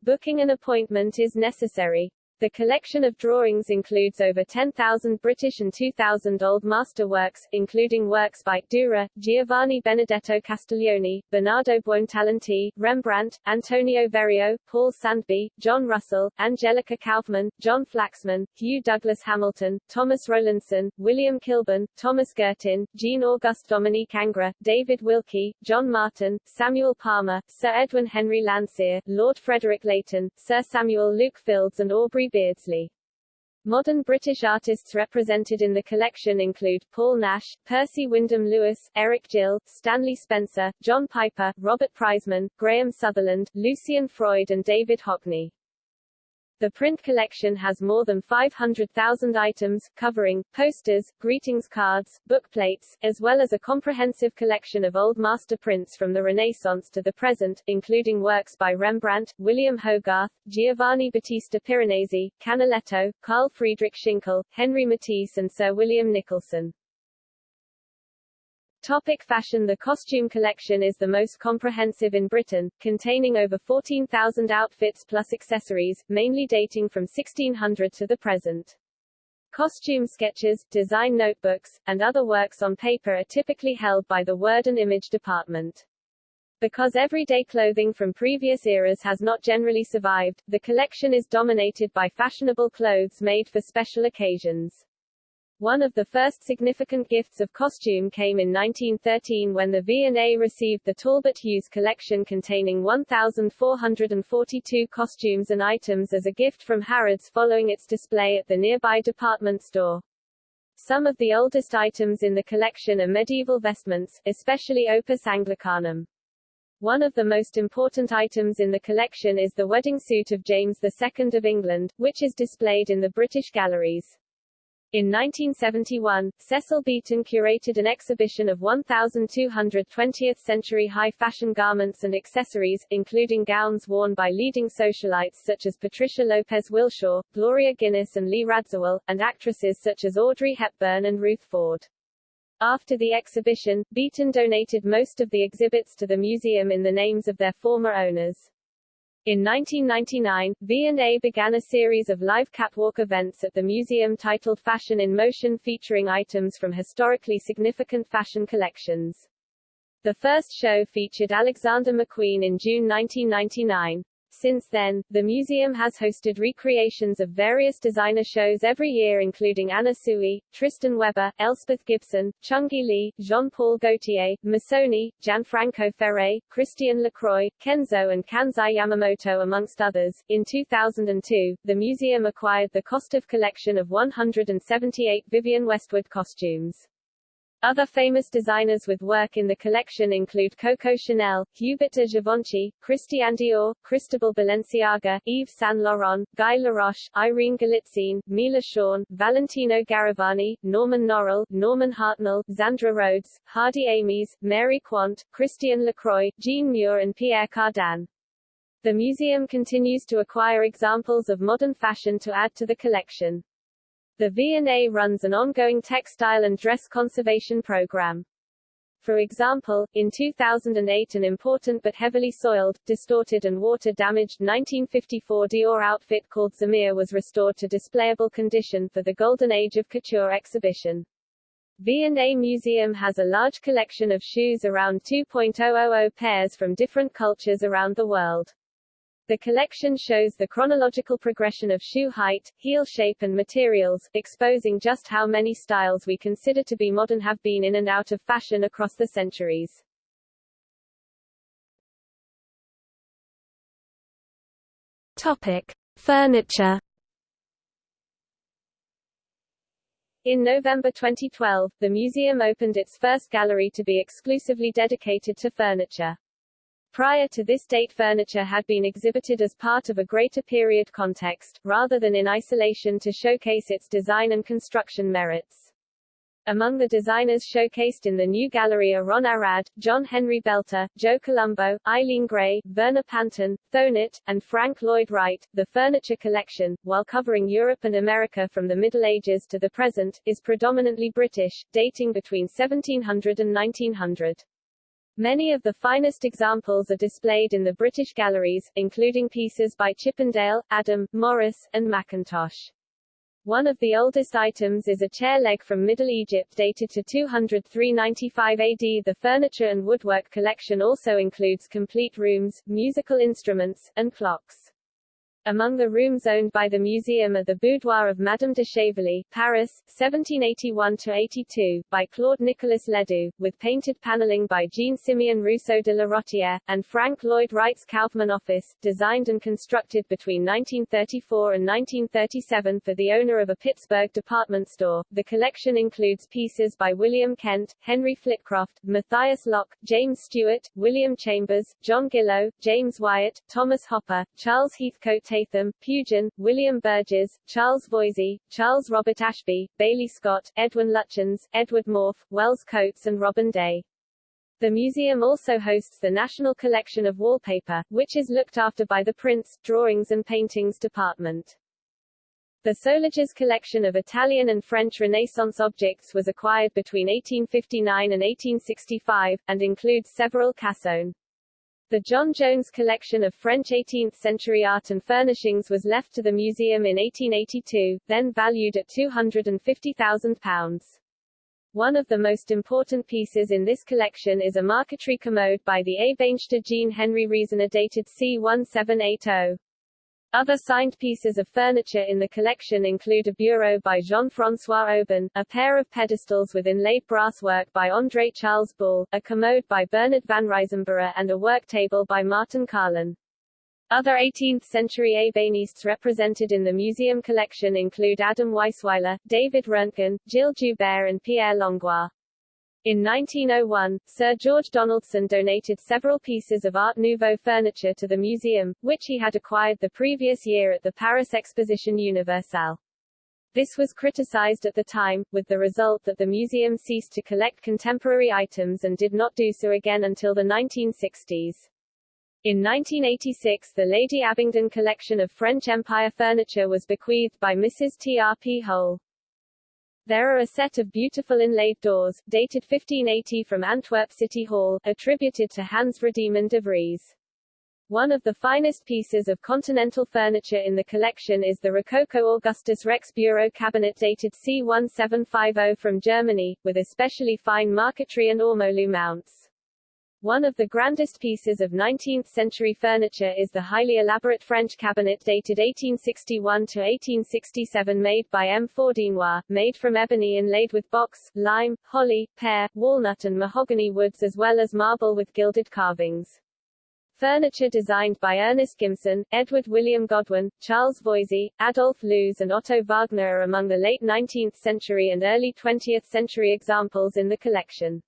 Booking an appointment is necessary. The collection of drawings includes over 10,000 British and 2,000 Old Master works, including works by Dürer, Giovanni Benedetto Castiglione, Bernardo Buontalenti, Rembrandt, Antonio Verrio, Paul Sandby, John Russell, Angelica Kauffman, John Flaxman, Hugh Douglas Hamilton, Thomas Rowlandson, William Kilburn, Thomas Girtin, Jean-Auguste Dominique Ingres, David Wilkie, John Martin, Samuel Palmer, Sir Edwin Henry Landseer, Lord Frederick Leighton, Sir Samuel Luke Fildes and Aubrey Beardsley. Modern British artists represented in the collection include, Paul Nash, Percy Wyndham Lewis, Eric Gill, Stanley Spencer, John Piper, Robert Priseman, Graham Sutherland, Lucian Freud and David Hockney. The print collection has more than 500,000 items, covering, posters, greetings cards, bookplates, as well as a comprehensive collection of Old Master prints from the Renaissance to the present, including works by Rembrandt, William Hogarth, Giovanni Battista Piranesi, Canaletto, Carl Friedrich Schinkel, Henry Matisse and Sir William Nicholson. Topic fashion The costume collection is the most comprehensive in Britain, containing over 14,000 outfits plus accessories, mainly dating from 1600 to the present. Costume sketches, design notebooks, and other works on paper are typically held by the word and image department. Because everyday clothing from previous eras has not generally survived, the collection is dominated by fashionable clothes made for special occasions. One of the first significant gifts of costume came in 1913 when the V&A received the Talbot Hughes collection containing 1,442 costumes and items as a gift from Harrods following its display at the nearby department store. Some of the oldest items in the collection are medieval vestments, especially Opus Anglicanum. One of the most important items in the collection is the wedding suit of James II of England, which is displayed in the British galleries. In 1971, Cecil Beaton curated an exhibition of 1,200 20th-century high-fashion garments and accessories, including gowns worn by leading socialites such as Patricia Lopez Wilshaw, Gloria Guinness and Lee Radziwill, and actresses such as Audrey Hepburn and Ruth Ford. After the exhibition, Beaton donated most of the exhibits to the museum in the names of their former owners. In 1999, V&A began a series of live catwalk events at the museum titled Fashion in Motion featuring items from historically significant fashion collections. The first show featured Alexander McQueen in June 1999. Since then, the museum has hosted recreations of various designer shows every year including Anna Sui, Tristan Webber, Elspeth Gibson, Chungi Lee, Jean-Paul Gaultier, Missoni, Gianfranco Ferré, Christian Lacroix, Kenzo and Kansai Yamamoto amongst others. In 2002, the museum acquired the Kostov collection of 178 Vivienne Westwood costumes. Other famous designers with work in the collection include Coco Chanel, Hubert de Givenchy, Christian Dior, Cristobal Balenciaga, Yves Saint Laurent, Guy Laroche, Irene Galitzine, Mila Schoen, Valentino Garavani, Norman Norell, Norman Hartnell, Zandra Rhodes, Hardy Amies, Mary Quant, Christian Lacroix, Jean Muir and Pierre Cardin. The museum continues to acquire examples of modern fashion to add to the collection. The V&A runs an ongoing textile and dress conservation program. For example, in 2008 an important but heavily soiled, distorted and water-damaged 1954 Dior outfit called Zemire was restored to displayable condition for the Golden Age of Couture exhibition. V&A Museum has a large collection of shoes around 2.000 pairs from different cultures around the world. The collection shows the chronological progression of shoe height, heel shape and materials, exposing just how many styles we consider to be modern have been in and out of fashion across the centuries. Topic: Furniture. In November 2012, the museum opened its first gallery to be exclusively dedicated to furniture. Prior to this date furniture had been exhibited as part of a greater period context, rather than in isolation to showcase its design and construction merits. Among the designers showcased in the new gallery are Ron Arad, John Henry Belter, Joe Colombo, Eileen Gray, Verner Panton, Thonet, and Frank Lloyd Wright. The furniture collection, while covering Europe and America from the Middle Ages to the present, is predominantly British, dating between 1700 and 1900. Many of the finest examples are displayed in the British galleries, including pieces by Chippendale, Adam, Morris, and Mackintosh. One of the oldest items is a chair leg from Middle Egypt dated to 200-395 AD. The furniture and woodwork collection also includes complete rooms, musical instruments, and clocks. Among the rooms owned by the museum are the Boudoir of Madame de Chevely, Paris, 1781-82, by Claude Nicolas Ledoux, with painted paneling by Jean-Simeon Rousseau de la Rottière, and Frank Lloyd Wright's Kaufmann office, designed and constructed between 1934 and 1937 for the owner of a Pittsburgh department store. The collection includes pieces by William Kent, Henry Flitcroft, Matthias Lock, James Stuart, William Chambers, John Gillow, James Wyatt, Thomas Hopper, Charles Heathcote Tatham, Pugin, William Burges, Charles Voysey, Charles Robert Ashby, Baillie Scott, Edwin Lutyens, Edward Maufe, Wells Coates and Robin Day. The museum also hosts the National Collection of Wallpaper, which is looked after by the Prints, Drawings and Paintings Department. The Soulages collection of Italian and French Renaissance objects was acquired between 1859 and 1865, and includes several cassone. The John Jones collection of French 18th-century art and furnishings was left to the museum in 1882, then valued at £250,000. One of the most important pieces in this collection is a marquetry commode by the ébéniste Jean Henri Riesener dated C1780. Other signed pieces of furniture in the collection include a bureau by Jean-François Oeben, a pair of pedestals with inlaid brasswork by André Charles Boulle, a commode by Bernard van Risamburgh and a work table by Martin Carlin. Other 18th-century ébénistes represented in the museum collection include Adam Weisweiler, David Röntgen, Gilles Joubert and Pierre Langlois. In 1901, Sir George Donaldson donated several pieces of Art Nouveau furniture to the museum, which he had acquired the previous year at the Paris Exposition Universelle. This was criticized at the time, with the result that the museum ceased to collect contemporary items and did not do so again until the 1960s. In 1986 the Lady Abingdon collection of French Empire furniture was bequeathed by Mrs. T. R. P. Hole. There are a set of beautiful inlaid doors, dated 1580 from Antwerp City Hall, attributed to Hans Vredeman de Vries. One of the finest pieces of continental furniture in the collection is the Rococo Augustus Rex Bureau cabinet dated C1750 from Germany, with especially fine marquetry and ormolu mounts. One of the grandest pieces of 19th-century furniture is the highly elaborate French cabinet dated 1861 to 1867 made by M. Fourdinois, made from ebony inlaid with box, lime, holly, pear, walnut and mahogany woods as well as marble with gilded carvings. Furniture designed by Ernest Gimson, Edward William Godwin, Charles Voysey, Adolf Loos and Otto Wagner are among the late 19th century and early 20th century examples in the collection.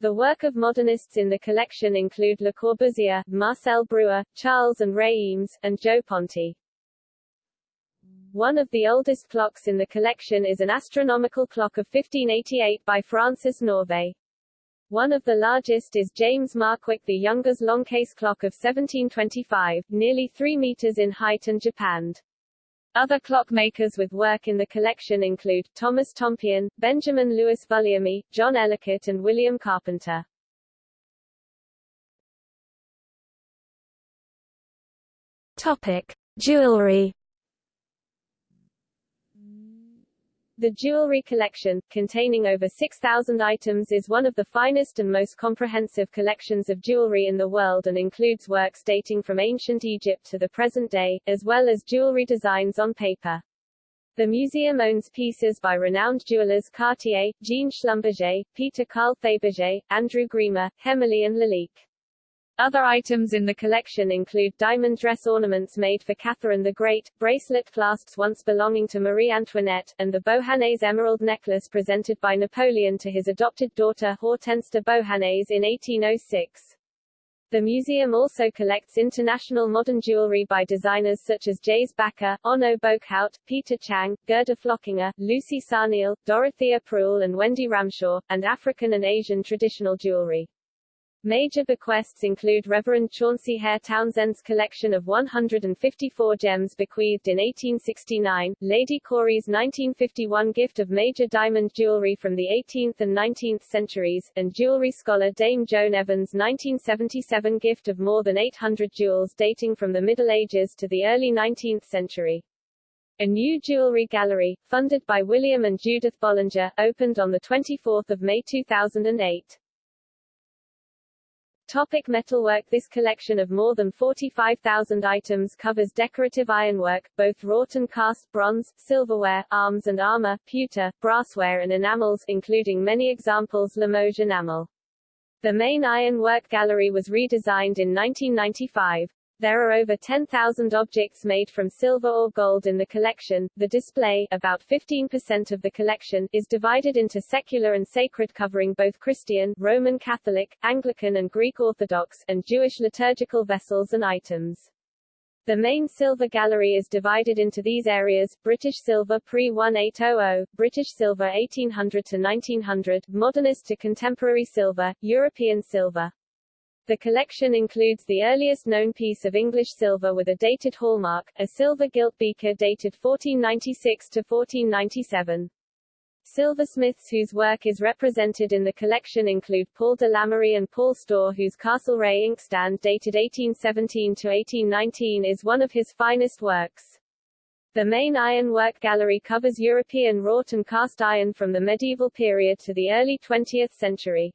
The work of modernists in the collection include Le Corbusier, Marcel Breuer, Charles and Ray Eames, and Gio Ponti. One of the oldest clocks in the collection is an astronomical clock of 1588 by Francis Norvey. One of the largest is James Markwick the Younger's longcase clock of 1725, nearly 3 meters in height and japanned. Other clockmakers with work in the collection include, Thomas Tompion, Benjamin Louis Vulliamy, John Ellicott and William Carpenter. Topic. Jewelry The jewelry collection, containing over 6,000 items is one of the finest and most comprehensive collections of jewelry in the world and includes works dating from ancient Egypt to the present day, as well as jewelry designs on paper. The museum owns pieces by renowned jewelers Cartier, Jean Schlumberger, Peter Carl Fabergé, Andrew Grima, Hemmerle and Lalique. Other items in the collection include diamond dress ornaments made for Catherine the Great, bracelet clasps once belonging to Marie Antoinette, and the Beauharnais emerald necklace presented by Napoleon to his adopted daughter Hortense de Beauharnais in 1806. The museum also collects international modern jewelry by designers such as Gijs Bakker, Onno Boekhout, Peter Chang, Gerda Flockinger, Lucy Sarneel, Dorothea Prühl and Wendy Ramshaw, and African and Asian traditional jewelry. Major bequests include Reverend Chauncey Hare Townsend's collection of 154 gems bequeathed in 1869, Lady Cory's 1951 gift of major diamond jewelry from the 18th and 19th centuries, and jewelry scholar Dame Joan Evans' 1977 gift of more than 800 jewels dating from the Middle Ages to the early 19th century. A new jewelry gallery, funded by William and Judith Bollinger, opened on 24 May 2008. Topic metalwork This collection of more than 45,000 items covers decorative ironwork, both wrought and cast bronze, silverware, arms and armor, pewter, brassware and enamels including many examples Limoges enamel. The main ironwork gallery was redesigned in 1995. There are over 10,000 objects made from silver or gold in the collection. The display, about 15% of the collection, is divided into secular and sacred covering both Christian, Roman Catholic, Anglican and Greek Orthodox, and Jewish liturgical vessels and items. The main silver gallery is divided into these areas, British silver pre-1800, British silver 1800 to 1900, modernist to contemporary silver, European silver. The collection includes the earliest known piece of English silver with a dated hallmark, a silver gilt beaker dated 1496 to 1497. Silversmiths whose work is represented in the collection include Paul de Lamerie and Paul Storr whose Castlereagh inkstand dated 1817 to 1819 is one of his finest works. The main ironwork gallery covers European wrought and cast iron from the medieval period to the early 20th century.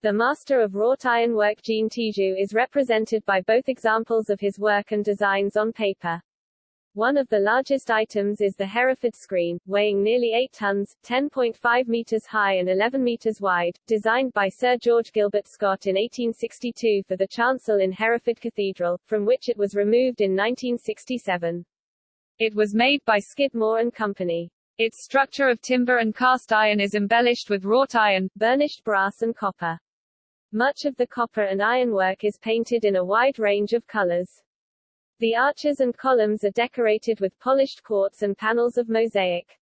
The master of wrought ironwork Jean Tijou is represented by both examples of his work and designs on paper. One of the largest items is the Hereford screen, weighing nearly 8 tons, 10.5 meters high and 11 meters wide, designed by Sir George Gilbert Scott in 1862 for the chancel in Hereford Cathedral, from which it was removed in 1967. It was made by Skidmore and Company. Its structure of timber and cast iron is embellished with wrought iron, burnished brass and copper. Much of the copper and ironwork is painted in a wide range of colors. The arches and columns are decorated with polished quartz and panels of mosaic.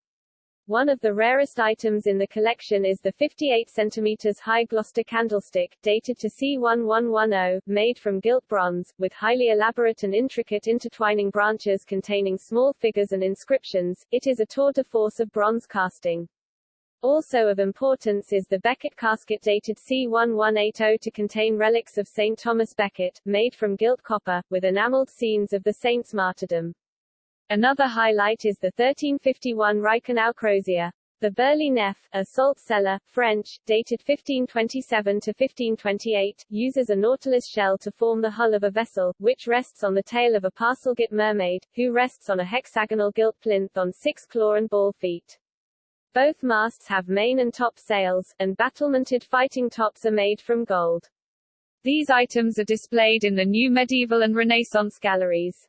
One of the rarest items in the collection is the 58 cm high Gloucester candlestick, dated to C1110, made from gilt bronze, with highly elaborate and intricate intertwining branches containing small figures and inscriptions. It is a tour de force of bronze casting. Also of importance is the Becket casket dated C1180 to contain relics of St. Thomas Becket, made from gilt copper, with enameled scenes of the saint's martyrdom. Another highlight is the 1351 Reichenau crozier. The Burghley Nef, a salt cellar, French, dated 1527 to 1528, uses a nautilus shell to form the hull of a vessel, which rests on the tail of a parcel-gilt mermaid, who rests on a hexagonal gilt plinth on six claw and ball feet. Both masts have main and top sails, and battlemented fighting tops are made from gold. These items are displayed in the new medieval and Renaissance galleries.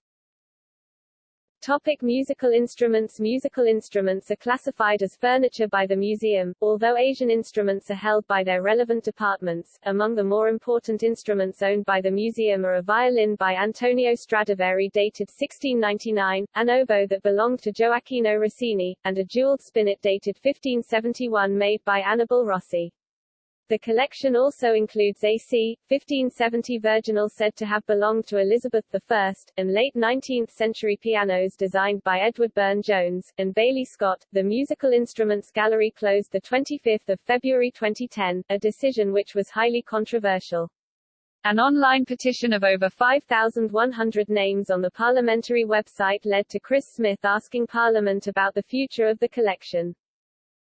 Topic musical instruments Musical instruments are classified as furniture by the museum, although Asian instruments are held by their relevant departments. Among the more important instruments owned by the museum are a violin by Antonio Stradivari dated 1699, an oboe that belonged to Gioacchino Rossini, and a jeweled spinet dated 1571 made by Annibale Rossi. The collection also includes a c. 1570 virginal said to have belonged to Elizabeth I, and late 19th-century pianos designed by Edward Burne-Jones, and Baillie Scott. The Musical Instruments Gallery closed 25 February 2010, a decision which was highly controversial. An online petition of over 5,100 names on the parliamentary website led to Chris Smith asking Parliament about the future of the collection.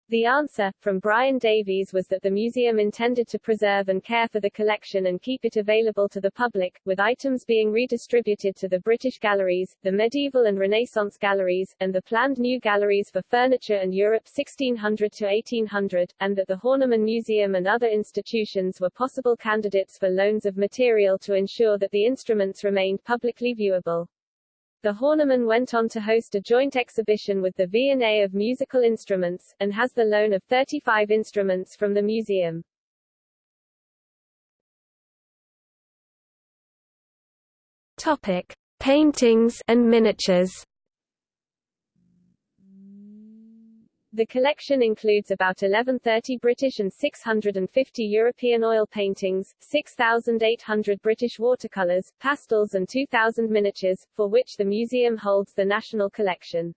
The answer, from Brian Davies was that the museum intended to preserve and care for the collection and keep it available to the public, with items being redistributed to the British galleries, the medieval and Renaissance galleries, and the planned new galleries for furniture and Europe 1600 to 1800, and that the Horniman Museum and other institutions were possible candidates for loans of material to ensure that the instruments remained publicly viewable. The Horniman went on to host a joint exhibition with the V&A of musical instruments, and has the loan of 35 instruments from the museum. Topic: Paintings and miniatures. The collection includes about 1130 British and 650 European oil paintings, 6,800 British watercolours, pastels and 2,000 miniatures, for which the museum holds the national collection.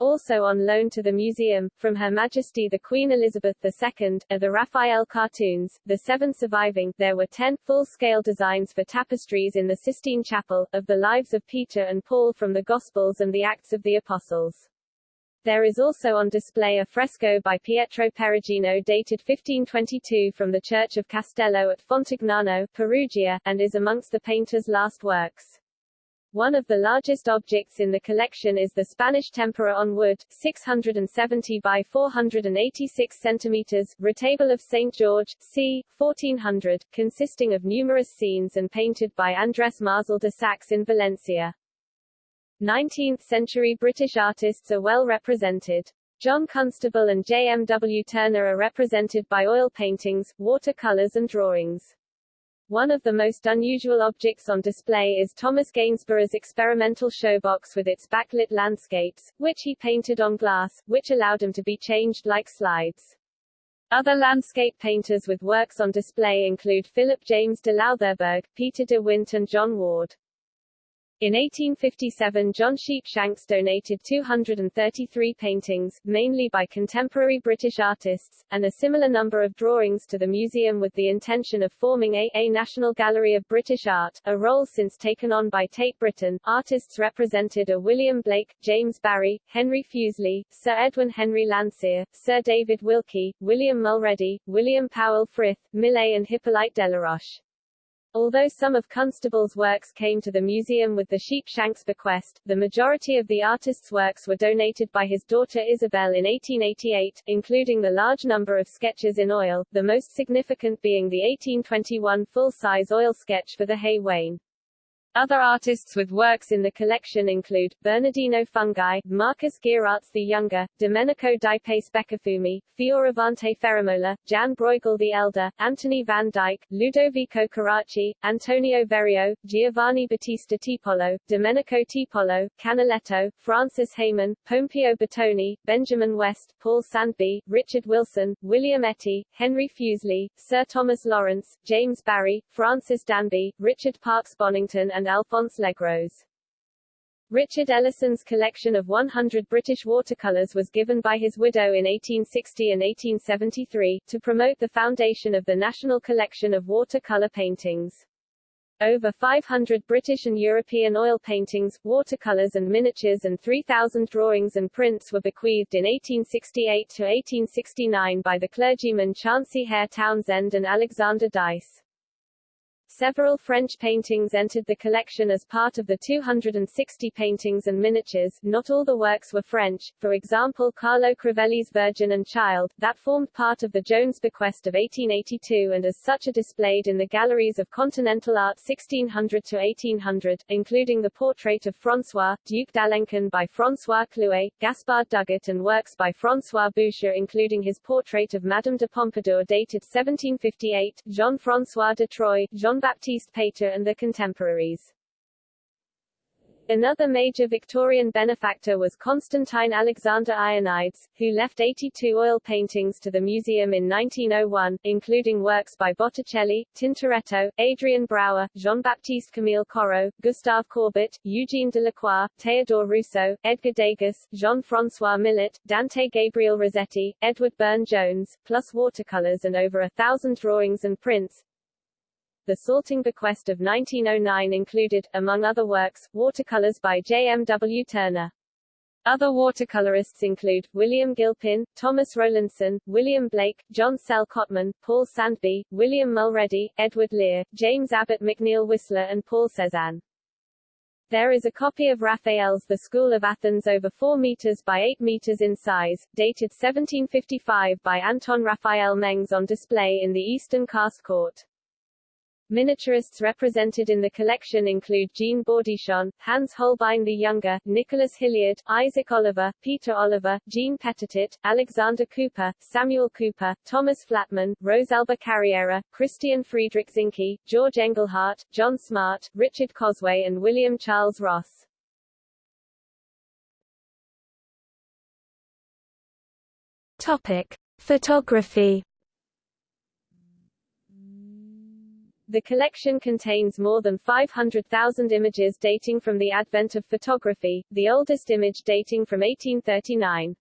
Also on loan to the museum, from Her Majesty the Queen Elizabeth II, are the Raphael cartoons, the seven surviving there were ten, full-scale designs for tapestries in the Sistine Chapel, of the lives of Peter and Paul from the Gospels and the Acts of the Apostles. There is also on display a fresco by Pietro Perugino dated 1522 from the Church of Castello at Fontignano, Perugia, and is amongst the painter's last works. One of the largest objects in the collection is the Spanish tempera on wood, 670 by 486 centimeters, retable of St. George, c. 1400, consisting of numerous scenes and painted by Andrés Marzal de Sax in Valencia. 19th-century British artists are well represented. John Constable and J. M. W. Turner are represented by oil paintings, watercolors and drawings. One of the most unusual objects on display is Thomas Gainsborough's experimental showbox with its backlit landscapes, which he painted on glass, which allowed him to be changed like slides. Other landscape painters with works on display include Philip James de Loutherbourg, Peter de Wint and John Ward. In 1857 John Sheepshanks donated 233 paintings, mainly by contemporary British artists, and a similar number of drawings to the museum with the intention of forming a, a National Gallery of British Art, a role since taken on by Tate Britain. Artists represented are William Blake, James Barry, Henry Fuseli, Sir Edwin Henry Landseer, Sir David Wilkie, William Mulready, William Powell Frith, Millet and Hippolyte Delaroche. Although some of Constable's works came to the museum with the Sheepshanks bequest, the majority of the artist's works were donated by his daughter Isabel in 1888, including the large number of sketches in oil, the most significant being the 1821 full-size oil sketch for the Hay Wain. Other artists with works in the collection include, Bernardino Fungi, Marcus Gheeraerts the Younger, Domenico di Pace Beccafumi, Fioravante Ferramola, Jan Bruegel the Elder, Anthony van Dyck, Ludovico Carracci, Antonio Verrio, Giovanni Battista Tiepolo, Domenico Tiepolo, Canaletto, Francis Hayman, Pompeo Batoni, Benjamin West, Paul Sandby, Richard Wilson, William Etty, Henry Fuseli, Sir Thomas Lawrence, James Barry, Francis Danby, Richard Parkes Bonington and and Alphonse Legros. Richard Ellison's collection of 100 British watercolours was given by his widow in 1860 and 1873, to promote the foundation of the National Collection of Watercolour Paintings. Over 500 British and European oil paintings, watercolours and miniatures and 3,000 drawings and prints were bequeathed in 1868 to 1869 by the clergymen Chauncey Hare Townsend and Alexander Dyce. Several French paintings entered the collection as part of the 260 paintings and miniatures. Not all the works were French, for example Carlo Crivelli's Virgin and Child, that formed part of the Jones bequest of 1882 and as such are displayed in the galleries of Continental Art 1600 to 1800, including the portrait of François, Duc d'Alencon by François Clouet, Gaspard Dughet and works by François Boucher including his portrait of Madame de Pompadour dated 1758, Jean-François de Troy, Jean Jean-Baptiste Pater and their contemporaries. Another major Victorian benefactor was Constantine Alexander Ionides, who left 82 oil paintings to the museum in 1901, including works by Botticelli, Tintoretto, Adriaen Brouwer, Jean-Baptiste Camille Corot, Gustave Courbet, Eugene Delacroix, Théodore Rousseau, Edgar Degas, Jean-François Millet, Dante Gabriel Rossetti, Edward Burne-Jones, plus watercolors and over a thousand drawings and prints, the Salting Bequest of 1909 included, among other works, watercolors by J. M. W. Turner. Other watercolorists include, William Gilpin, Thomas Rowlandson, William Blake, John Sell Cotman, Paul Sandby, William Mulready, Edward Lear, James Abbott McNeill Whistler and Paul Cézanne. There is a copy of Raphael's The School of Athens over 4 meters by 8 meters in size, dated 1755 by Anton Raphael Mengs on display in the Eastern Cast Court. Miniaturists represented in the collection include Jean Bourdichon, Hans Holbein the Younger, Nicholas Hilliard, Isaac Oliver, Peter Oliver, Jean Petitot, Alexander Cooper, Samuel Cooper, Thomas Flatman, Rosalba Carriera, Christian Friedrich Zinke, George Engleheart, John Smart, Richard Cosway and William Charles Ross. Topic: Photography. The collection contains more than 500,000 images dating from the advent of photography, the oldest image dating from 1839.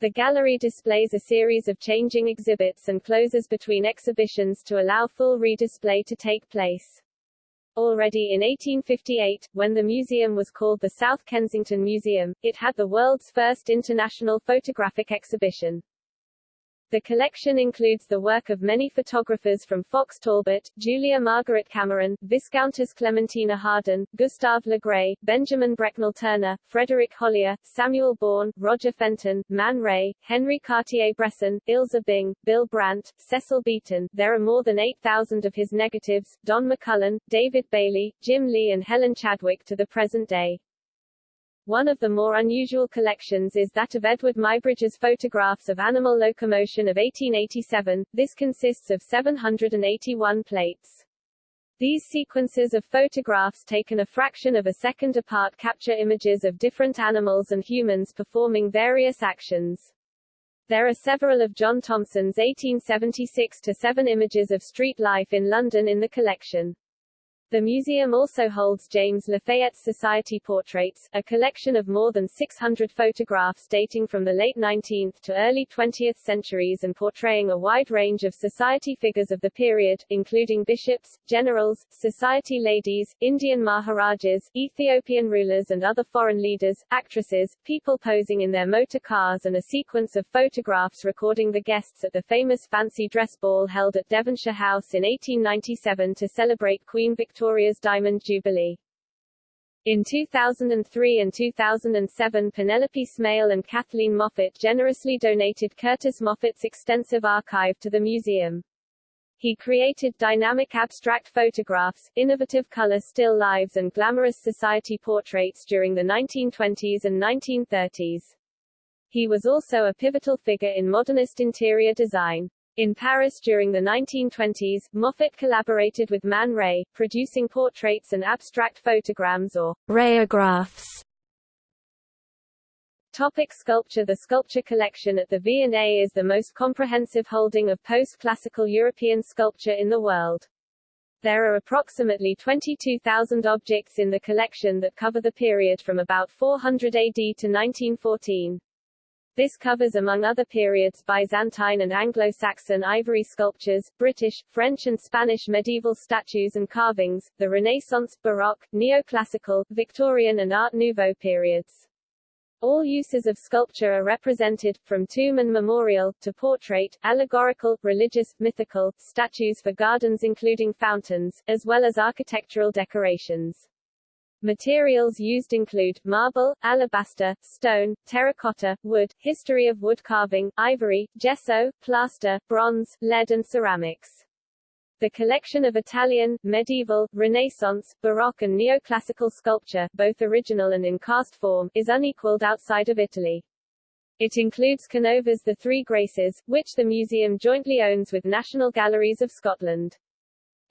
The gallery displays a series of changing exhibits and closes between exhibitions to allow full redisplay to take place. Already in 1858, when the museum was called the South Kensington Museum, it had the world's first international photographic exhibition. The collection includes the work of many photographers from Fox Talbot, Julia Margaret Cameron, Viscountess Clementina Hawarden, Gustave Le Gray, Benjamin Brecknell Turner, Frederick Hollyer, Samuel Bourne, Roger Fenton, Man Ray, Henri Cartier-Bresson, Ilse Bing, Bill Brandt, Cecil Beaton. There are more than 8,000 of his negatives, Don McCullin, David Bailey, Jim Lee and Helen Chadwick to the present day. One of the more unusual collections is that of Eadweard Muybridge's photographs of animal locomotion of 1887. This consists of 781 plates. These sequences of photographs taken a fraction of a second apart capture images of different animals and humans performing various actions. There are several of John Thomson's 1876-7 images of street life in London in the collection. The museum also holds James Lafayette Society Portraits, a collection of more than 600 photographs dating from the late 19th to early 20th centuries and portraying a wide range of society figures of the period, including bishops, generals, society ladies, Indian maharajas, Ethiopian rulers and other foreign leaders, actresses, people posing in their motor cars and a sequence of photographs recording the guests at the famous fancy dress ball held at Devonshire House in 1897 to celebrate Queen Victoria Victoria's Diamond Jubilee. In 2003 and 2007 Penelope Smail and Kathleen Moffat generously donated Curtis Moffat's extensive archive to the museum. He created dynamic abstract photographs, innovative color still lives and glamorous society portraits during the 1920s and 1930s. He was also a pivotal figure in modernist interior design. In Paris during the 1920s, Moffat collaborated with Man Ray, producing portraits and abstract photograms or rayographs. Topic sculpture The sculpture collection at the V&A is the most comprehensive holding of post-classical European sculpture in the world. There are approximately 22,000 objects in the collection that cover the period from about 400 AD to 1914. This covers among other periods Byzantine and Anglo-Saxon ivory sculptures, British, French and Spanish medieval statues and carvings, the Renaissance, Baroque, Neoclassical, Victorian and Art Nouveau periods. All uses of sculpture are represented, from tomb and memorial, to portrait, allegorical, religious, mythical, statues for gardens including fountains, as well as architectural decorations. Materials used include marble, alabaster, stone, terracotta, wood, history of wood carving, ivory, gesso, plaster, bronze, lead and ceramics. The collection of Italian, medieval, Renaissance, Baroque and neoclassical sculpture, both original and in cast form, is unequaled outside of Italy. It includes Canova's The Three Graces, which the museum jointly owns with National Galleries of Scotland.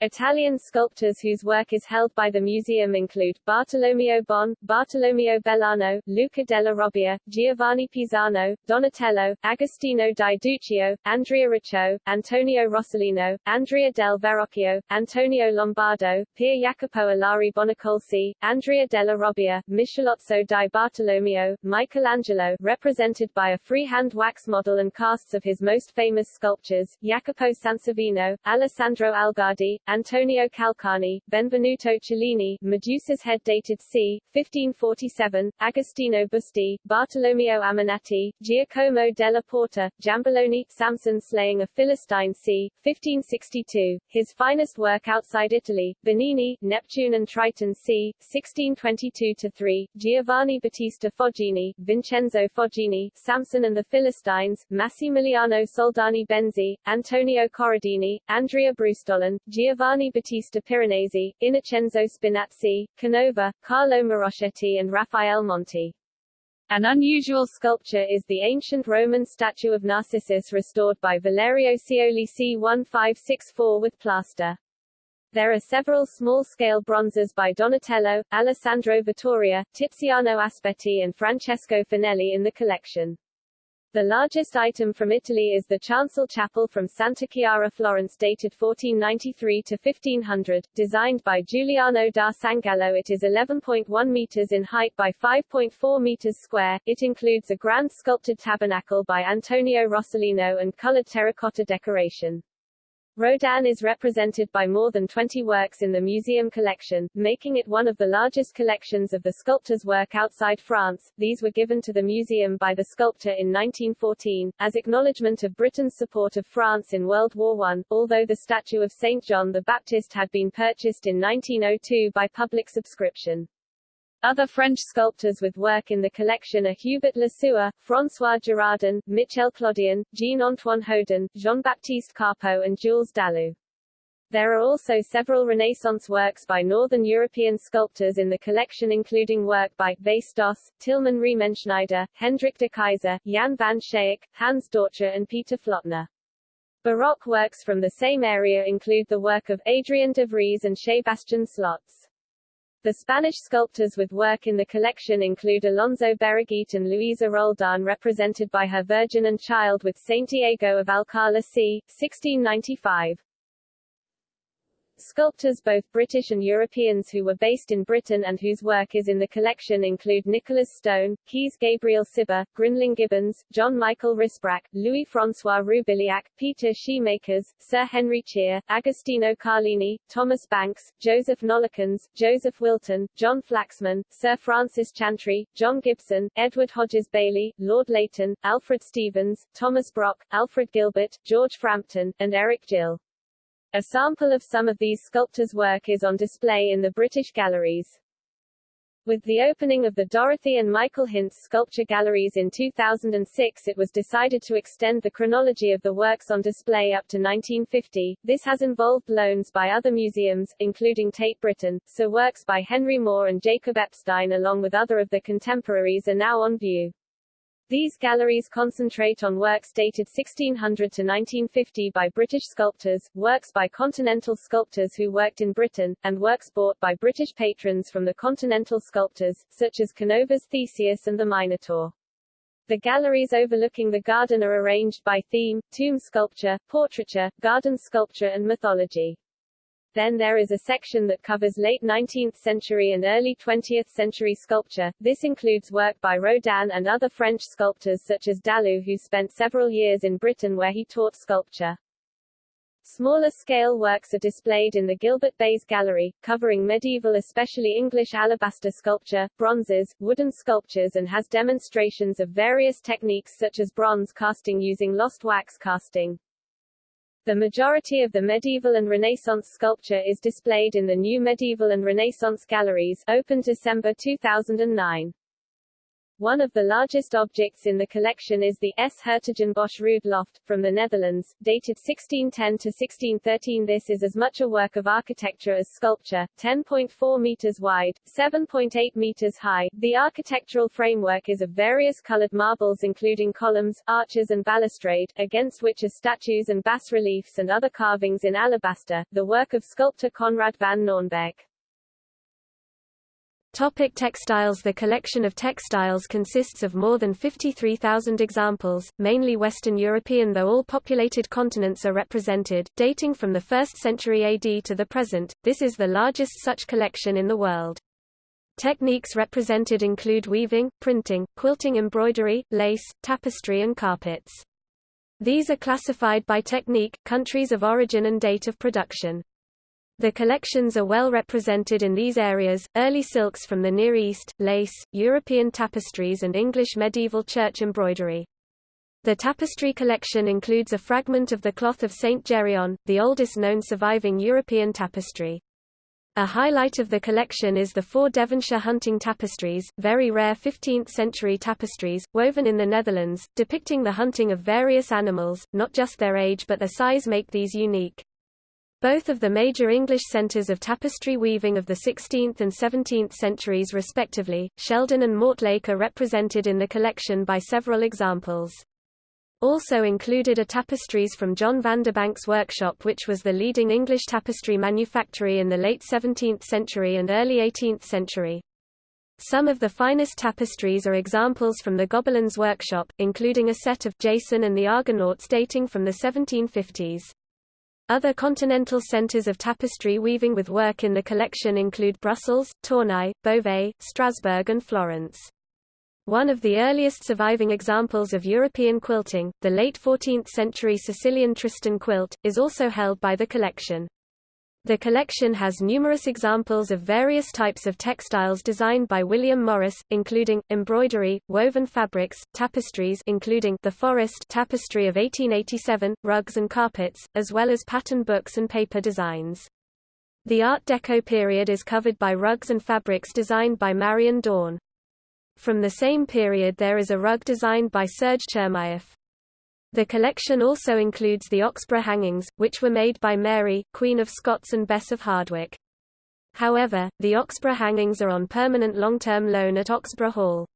Italian sculptors whose work is held by the museum include, Bartolomeo Bon, Bartolomeo Bellano, Luca della Robbia, Giovanni Pisano, Donatello, Agostino di Duccio, Andrea Riccio, Antonio Rossellino, Andrea del Verrocchio, Antonio Lombardo, Pier Jacopo Ilari Bonacolsi, Andrea della Robbia, Michelozzo di Bartolomeo, Michelangelo represented by a freehand wax model and casts of his most famous sculptures, Jacopo Sansovino, Alessandro Algardi, Antonio Calcagni, Benvenuto Cellini, Medusa's head dated c. 1547, Agostino Busti, Bartolomeo Ammanati, Giacomo della Porta, Giambologna, Samson slaying a Philistine c. 1562, his finest work outside Italy, Bernini, Neptune and Triton c. 1622-3, Giovanni Battista Foggini, Vincenzo Foggini, Samson and the Philistines, Massimiliano Soldani Benzi, Antonio Corradini, Andrea Brustolon, Giovanni Giovanni Battista Piranesi, Innocenzo Spinazzi, Canova, Carlo Marochetti and Raphael Monti. An unusual sculpture is the ancient Roman statue of Narcissus restored by Valerio Cioli c. 1564 with plaster. There are several small-scale bronzes by Donatello, Alessandro Vittoria, Tiziano Aspetti and Francesco Finelli in the collection. The largest item from Italy is the chancel chapel from Santa Chiara Florence dated 1493 to 1500, designed by Giuliano da Sangallo. It is 11.1 meters in height by 5.4 meters square. It includes a grand sculpted tabernacle by Antonio Rossellino and colored terracotta decoration. Rodin is represented by more than 20 works in the museum collection, making it one of the largest collections of the sculptor's work outside France. These were given to the museum by the sculptor in 1914, as acknowledgement of Britain's support of France in World War I, although the statue of St. John the Baptist had been purchased in 1902 by public subscription. Other French sculptors with work in the collection are Hubert Lesueur, François Girardon, Michel Clodion, Jean-Antoine Houdon, Jean-Baptiste Carpeaux and Jules Dalou. There are also several Renaissance works by Northern European sculptors in the collection including work by Doss, Tilman Riemenschneider, Hendrik de Keyser, Jan van Schaik, Hans Dortje and Peter Flötner. Baroque works from the same area include the work of Adrian de Vries and Sebastian Slodtz. The Spanish sculptors with work in the collection include Alonso Berruguete and Luisa Roldan represented by her Virgin and Child with Saint Diego of Alcalá c. 1695. Sculptors both British and Europeans who were based in Britain and whose work is in the collection include Nicholas Stone, Caius Gabriel Cibber, Grinling Gibbons, John Michael Rysbrack, Louis-François Roubiliac, Peter Scheemakers, Sir Henry Cheere, Agostino Carlini, Thomas Banks, Joseph Nollekens, Joseph Wilton, John Flaxman, Sir Francis Chantrey, John Gibson, Edward Hodges Bailey, Lord Leighton, Alfred Stevens, Thomas Brock, Alfred Gilbert, George Frampton, and Eric Gill. A sample of some of these sculptors' work is on display in the British galleries. With the opening of the Dorothy and Michael Hintze sculpture galleries in 2006 it was decided to extend the chronology of the works on display up to 1950. This has involved loans by other museums, including Tate Britain, so works by Henry Moore and Jacob Epstein along with other of their contemporaries are now on view. These galleries concentrate on works dated 1600 to 1950 by British sculptors, works by continental sculptors who worked in Britain, and works bought by British patrons from the continental sculptors, such as Canova's Theseus and the Minotaur. The galleries overlooking the garden are arranged by theme, tomb sculpture, portraiture, garden sculpture and mythology. Then there is a section that covers late 19th century and early 20th century sculpture. This includes work by Rodin and other French sculptors such as Dalou who spent several years in Britain where he taught sculpture. Smaller scale works are displayed in the Gilbert Bayes Gallery, covering medieval especially English alabaster sculpture, bronzes, wooden sculptures and has demonstrations of various techniques such as bronze casting using lost wax casting. The majority of the medieval and Renaissance sculpture is displayed in the new Medieval and Renaissance Galleries, opened December 2009. One of the largest objects in the collection is the S. Hertogenbosch Rood loft, from the Netherlands, dated 1610 to 1613. This is as much a work of architecture as sculpture, 10.4 meters wide, 7.8 meters high. The architectural framework is of various colored marbles including columns, arches and balustrade, against which are statues and bas-reliefs and other carvings in alabaster, the work of sculptor Conrad van Nornbeek. Topic textiles The collection of textiles consists of more than 53,000 examples, mainly Western European though all populated continents are represented, dating from the 1st century AD to the present, this is the largest such collection in the world. Techniques represented include weaving, printing, quilting embroidery, lace, tapestry and carpets. These are classified by technique, countries of origin and date of production. The collections are well represented in these areas, early silks from the Near East, lace, European tapestries and English medieval church embroidery. The tapestry collection includes a fragment of the cloth of St. Gereon, the oldest known surviving European tapestry. A highlight of the collection is the four Devonshire hunting tapestries, very rare 15th-century tapestries, woven in the Netherlands, depicting the hunting of various animals, not just their age but their size make these unique. Both of the major English centres of tapestry weaving of the 16th and 17th centuries respectively, Sheldon and Mortlake are represented in the collection by several examples. Also included are tapestries from John Vanderbank's workshop which was the leading English tapestry manufactory in the late 17th century and early 18th century. Some of the finest tapestries are examples from the Gobelins workshop, including a set of Jason and the Argonauts dating from the 1750s. Other continental centres of tapestry weaving with work in the collection include Brussels, Tournai, Beauvais, Strasbourg and Florence. One of the earliest surviving examples of European quilting, the late 14th-century Sicilian Tristan quilt, is also held by the collection. The collection has numerous examples of various types of textiles designed by William Morris, including embroidery, woven fabrics, tapestries including the Forest tapestry of 1887, rugs and carpets, as well as pattern books and paper designs. The Art Deco period is covered by rugs and fabrics designed by Marion Dorn. From the same period there is a rug designed by Serge Chermayeff. The collection also includes the Oxburgh hangings, which were made by Mary, Queen of Scots and Bess of Hardwick. However, the Oxburgh hangings are on permanent long-term loan at Oxburgh Hall.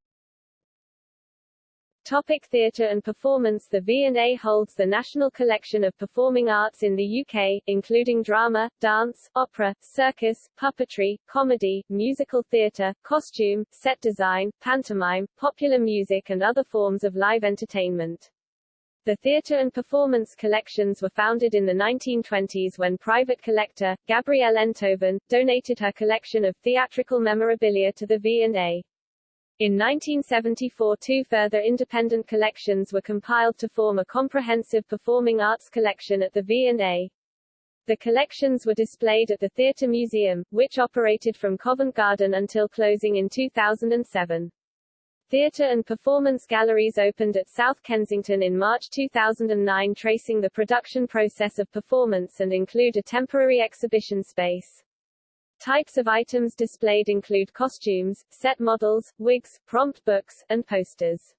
Topic theatre and performance The V&A holds the national collection of performing arts in the UK, including drama, dance, opera, circus, puppetry, comedy, musical theatre, costume, set design, pantomime, popular music and other forms of live entertainment. The theatre and performance collections were founded in the 1920s when private collector, Gabrielle Enthoven, donated her collection of theatrical memorabilia to the V&A. In 1974 two further independent collections were compiled to form a comprehensive performing arts collection at the V&A. The collections were displayed at the Theatre Museum, which operated from Covent Garden until closing in 2007. Theatre and performance galleries opened at South Kensington in March 2009 tracing the production process of performance and include a temporary exhibition space. Types of items displayed include costumes, set models, wigs, prompt books, and posters.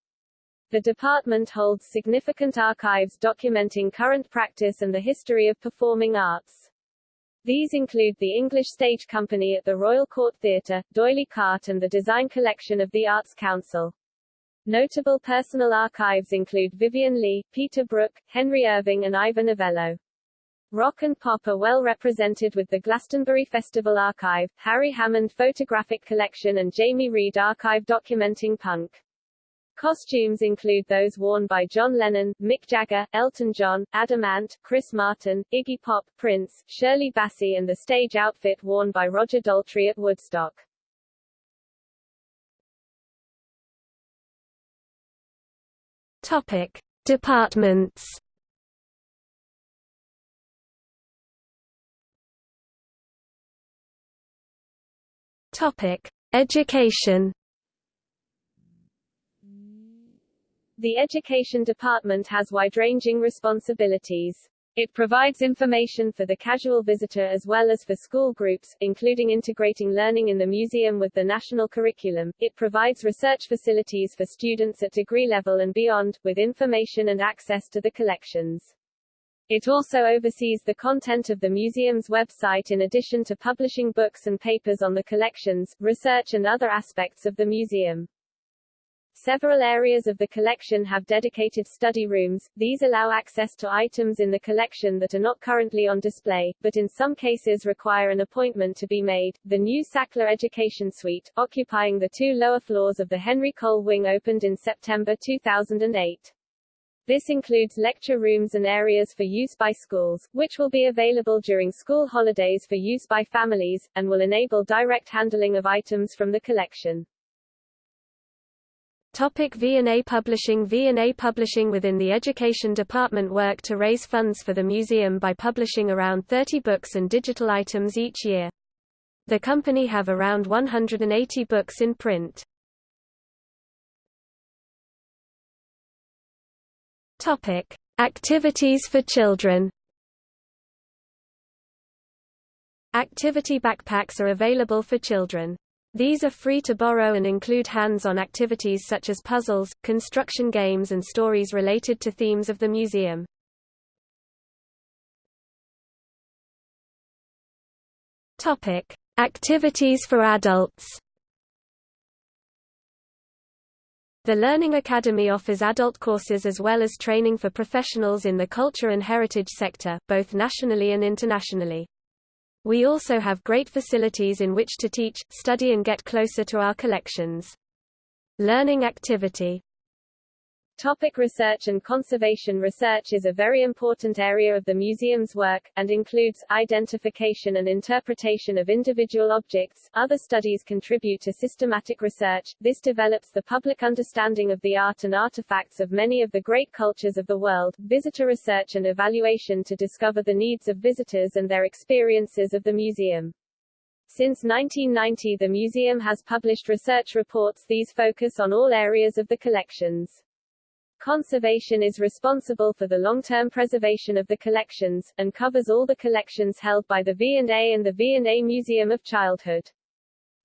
The department holds significant archives documenting current practice and the history of performing arts. These include the English Stage Company at the Royal Court Theatre, D'Oyly Carte and the Design Collection of the Arts Council. Notable personal archives include Vivien Leigh, Peter Brook, Henry Irving and Ivor Novello. Rock and pop are well represented with the Glastonbury Festival Archive, Harry Hammond Photographic Collection and Jamie Reid Archive documenting punk. Costumes include those worn by John Lennon, Mick Jagger, Elton John, Adam Ant, Chris Martin, Iggy Pop, Prince, Shirley Bassey and the stage outfit worn by Roger Daltrey at Woodstock. Topic: Departments. Topic: Education. The Education Department has wide-ranging responsibilities. It provides information for the casual visitor as well as for school groups, including integrating learning in the museum with the national curriculum. It provides research facilities for students at degree level and beyond, with information and access to the collections. It also oversees the content of the museum's website in addition to publishing books and papers on the collections, research and other aspects of the museum. Several areas of the collection have dedicated study rooms, these allow access to items in the collection that are not currently on display, but in some cases require an appointment to be made. The new Sackler Education Suite, occupying the two lower floors of the Henry Cole Wing opened in September 2008. This includes lecture rooms and areas for use by schools, which will be available during school holidays for use by families, and will enable direct handling of items from the collection. Topic V&A Publishing V&A Publishing within the Education Department work to raise funds for the museum by publishing around 30 books and digital items each year. The company have around 180 books in print. Topic: Activities for children. Activity backpacks are available for children. These are free to borrow and include hands-on activities such as puzzles, construction games and stories related to themes of the museum. Topic: Activities for adults. The Learning Academy offers adult courses as well as training for professionals in the culture and heritage sector, both nationally and internationally. We also have great facilities in which to teach, study and get closer to our collections. Learning activity Topic research and conservation Research is a very important area of the museum's work, and includes, identification and interpretation of individual objects. Other studies contribute to systematic research. This develops the public understanding of the art and artifacts of many of the great cultures of the world. Visitor research and evaluation to discover the needs of visitors and their experiences of the museum. Since 1990 the museum has published research reports these focus on all areas of the collections. Conservation is responsible for the long-term preservation of the collections, and covers all the collections held by the V&A and the V&A Museum of Childhood.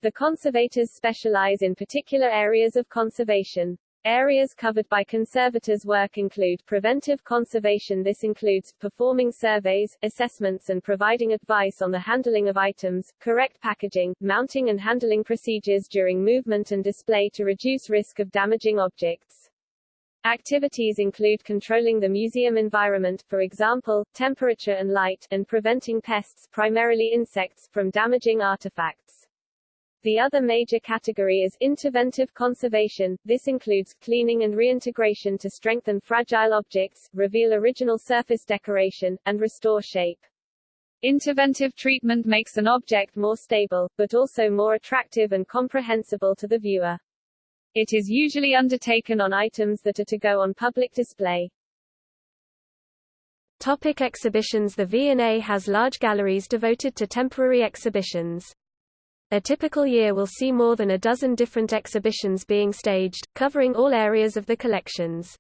The conservators specialize in particular areas of conservation. Areas covered by conservators' work include preventive conservation This includes, performing surveys, assessments and providing advice on the handling of items, correct packaging, mounting and handling procedures during movement and display to reduce risk of damaging objects. Activities include controlling the museum environment, for example, temperature and light, and preventing pests, primarily insects, from damaging artifacts. The other major category is interventive conservation. This includes cleaning and reintegration to strengthen fragile objects, reveal original surface decoration, and restore shape. Interventive treatment makes an object more stable, but also more attractive and comprehensible to the viewer. It is usually undertaken on items that are to go on public display. Topic exhibitions The V&A has large galleries devoted to temporary exhibitions. A typical year will see more than a dozen different exhibitions being staged, covering all areas of the collections.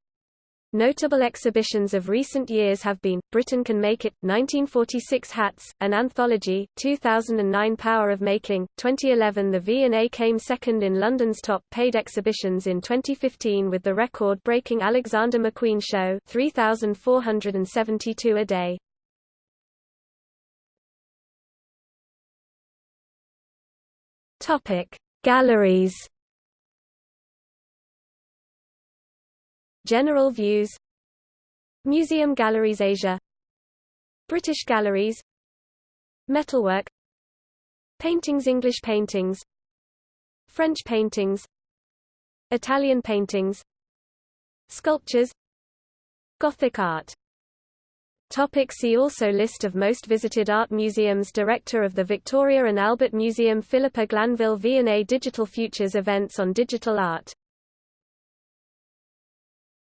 Notable exhibitions of recent years have been, Britain Can Make It, 1946 Hats, an anthology, 2009 Power of Making, 2011 The V&A came second in London's top paid exhibitions in 2015 with the record-breaking Alexander McQueen Show 3,472 a day. Galleries General views Museum Galleries Asia British Galleries Metalwork Paintings English paintings French paintings Italian paintings Sculptures Gothic art Topic see also List of most visited art museums Director of the Victoria and Albert Museum Philippa Glanville V&A Digital Futures Events on Digital Art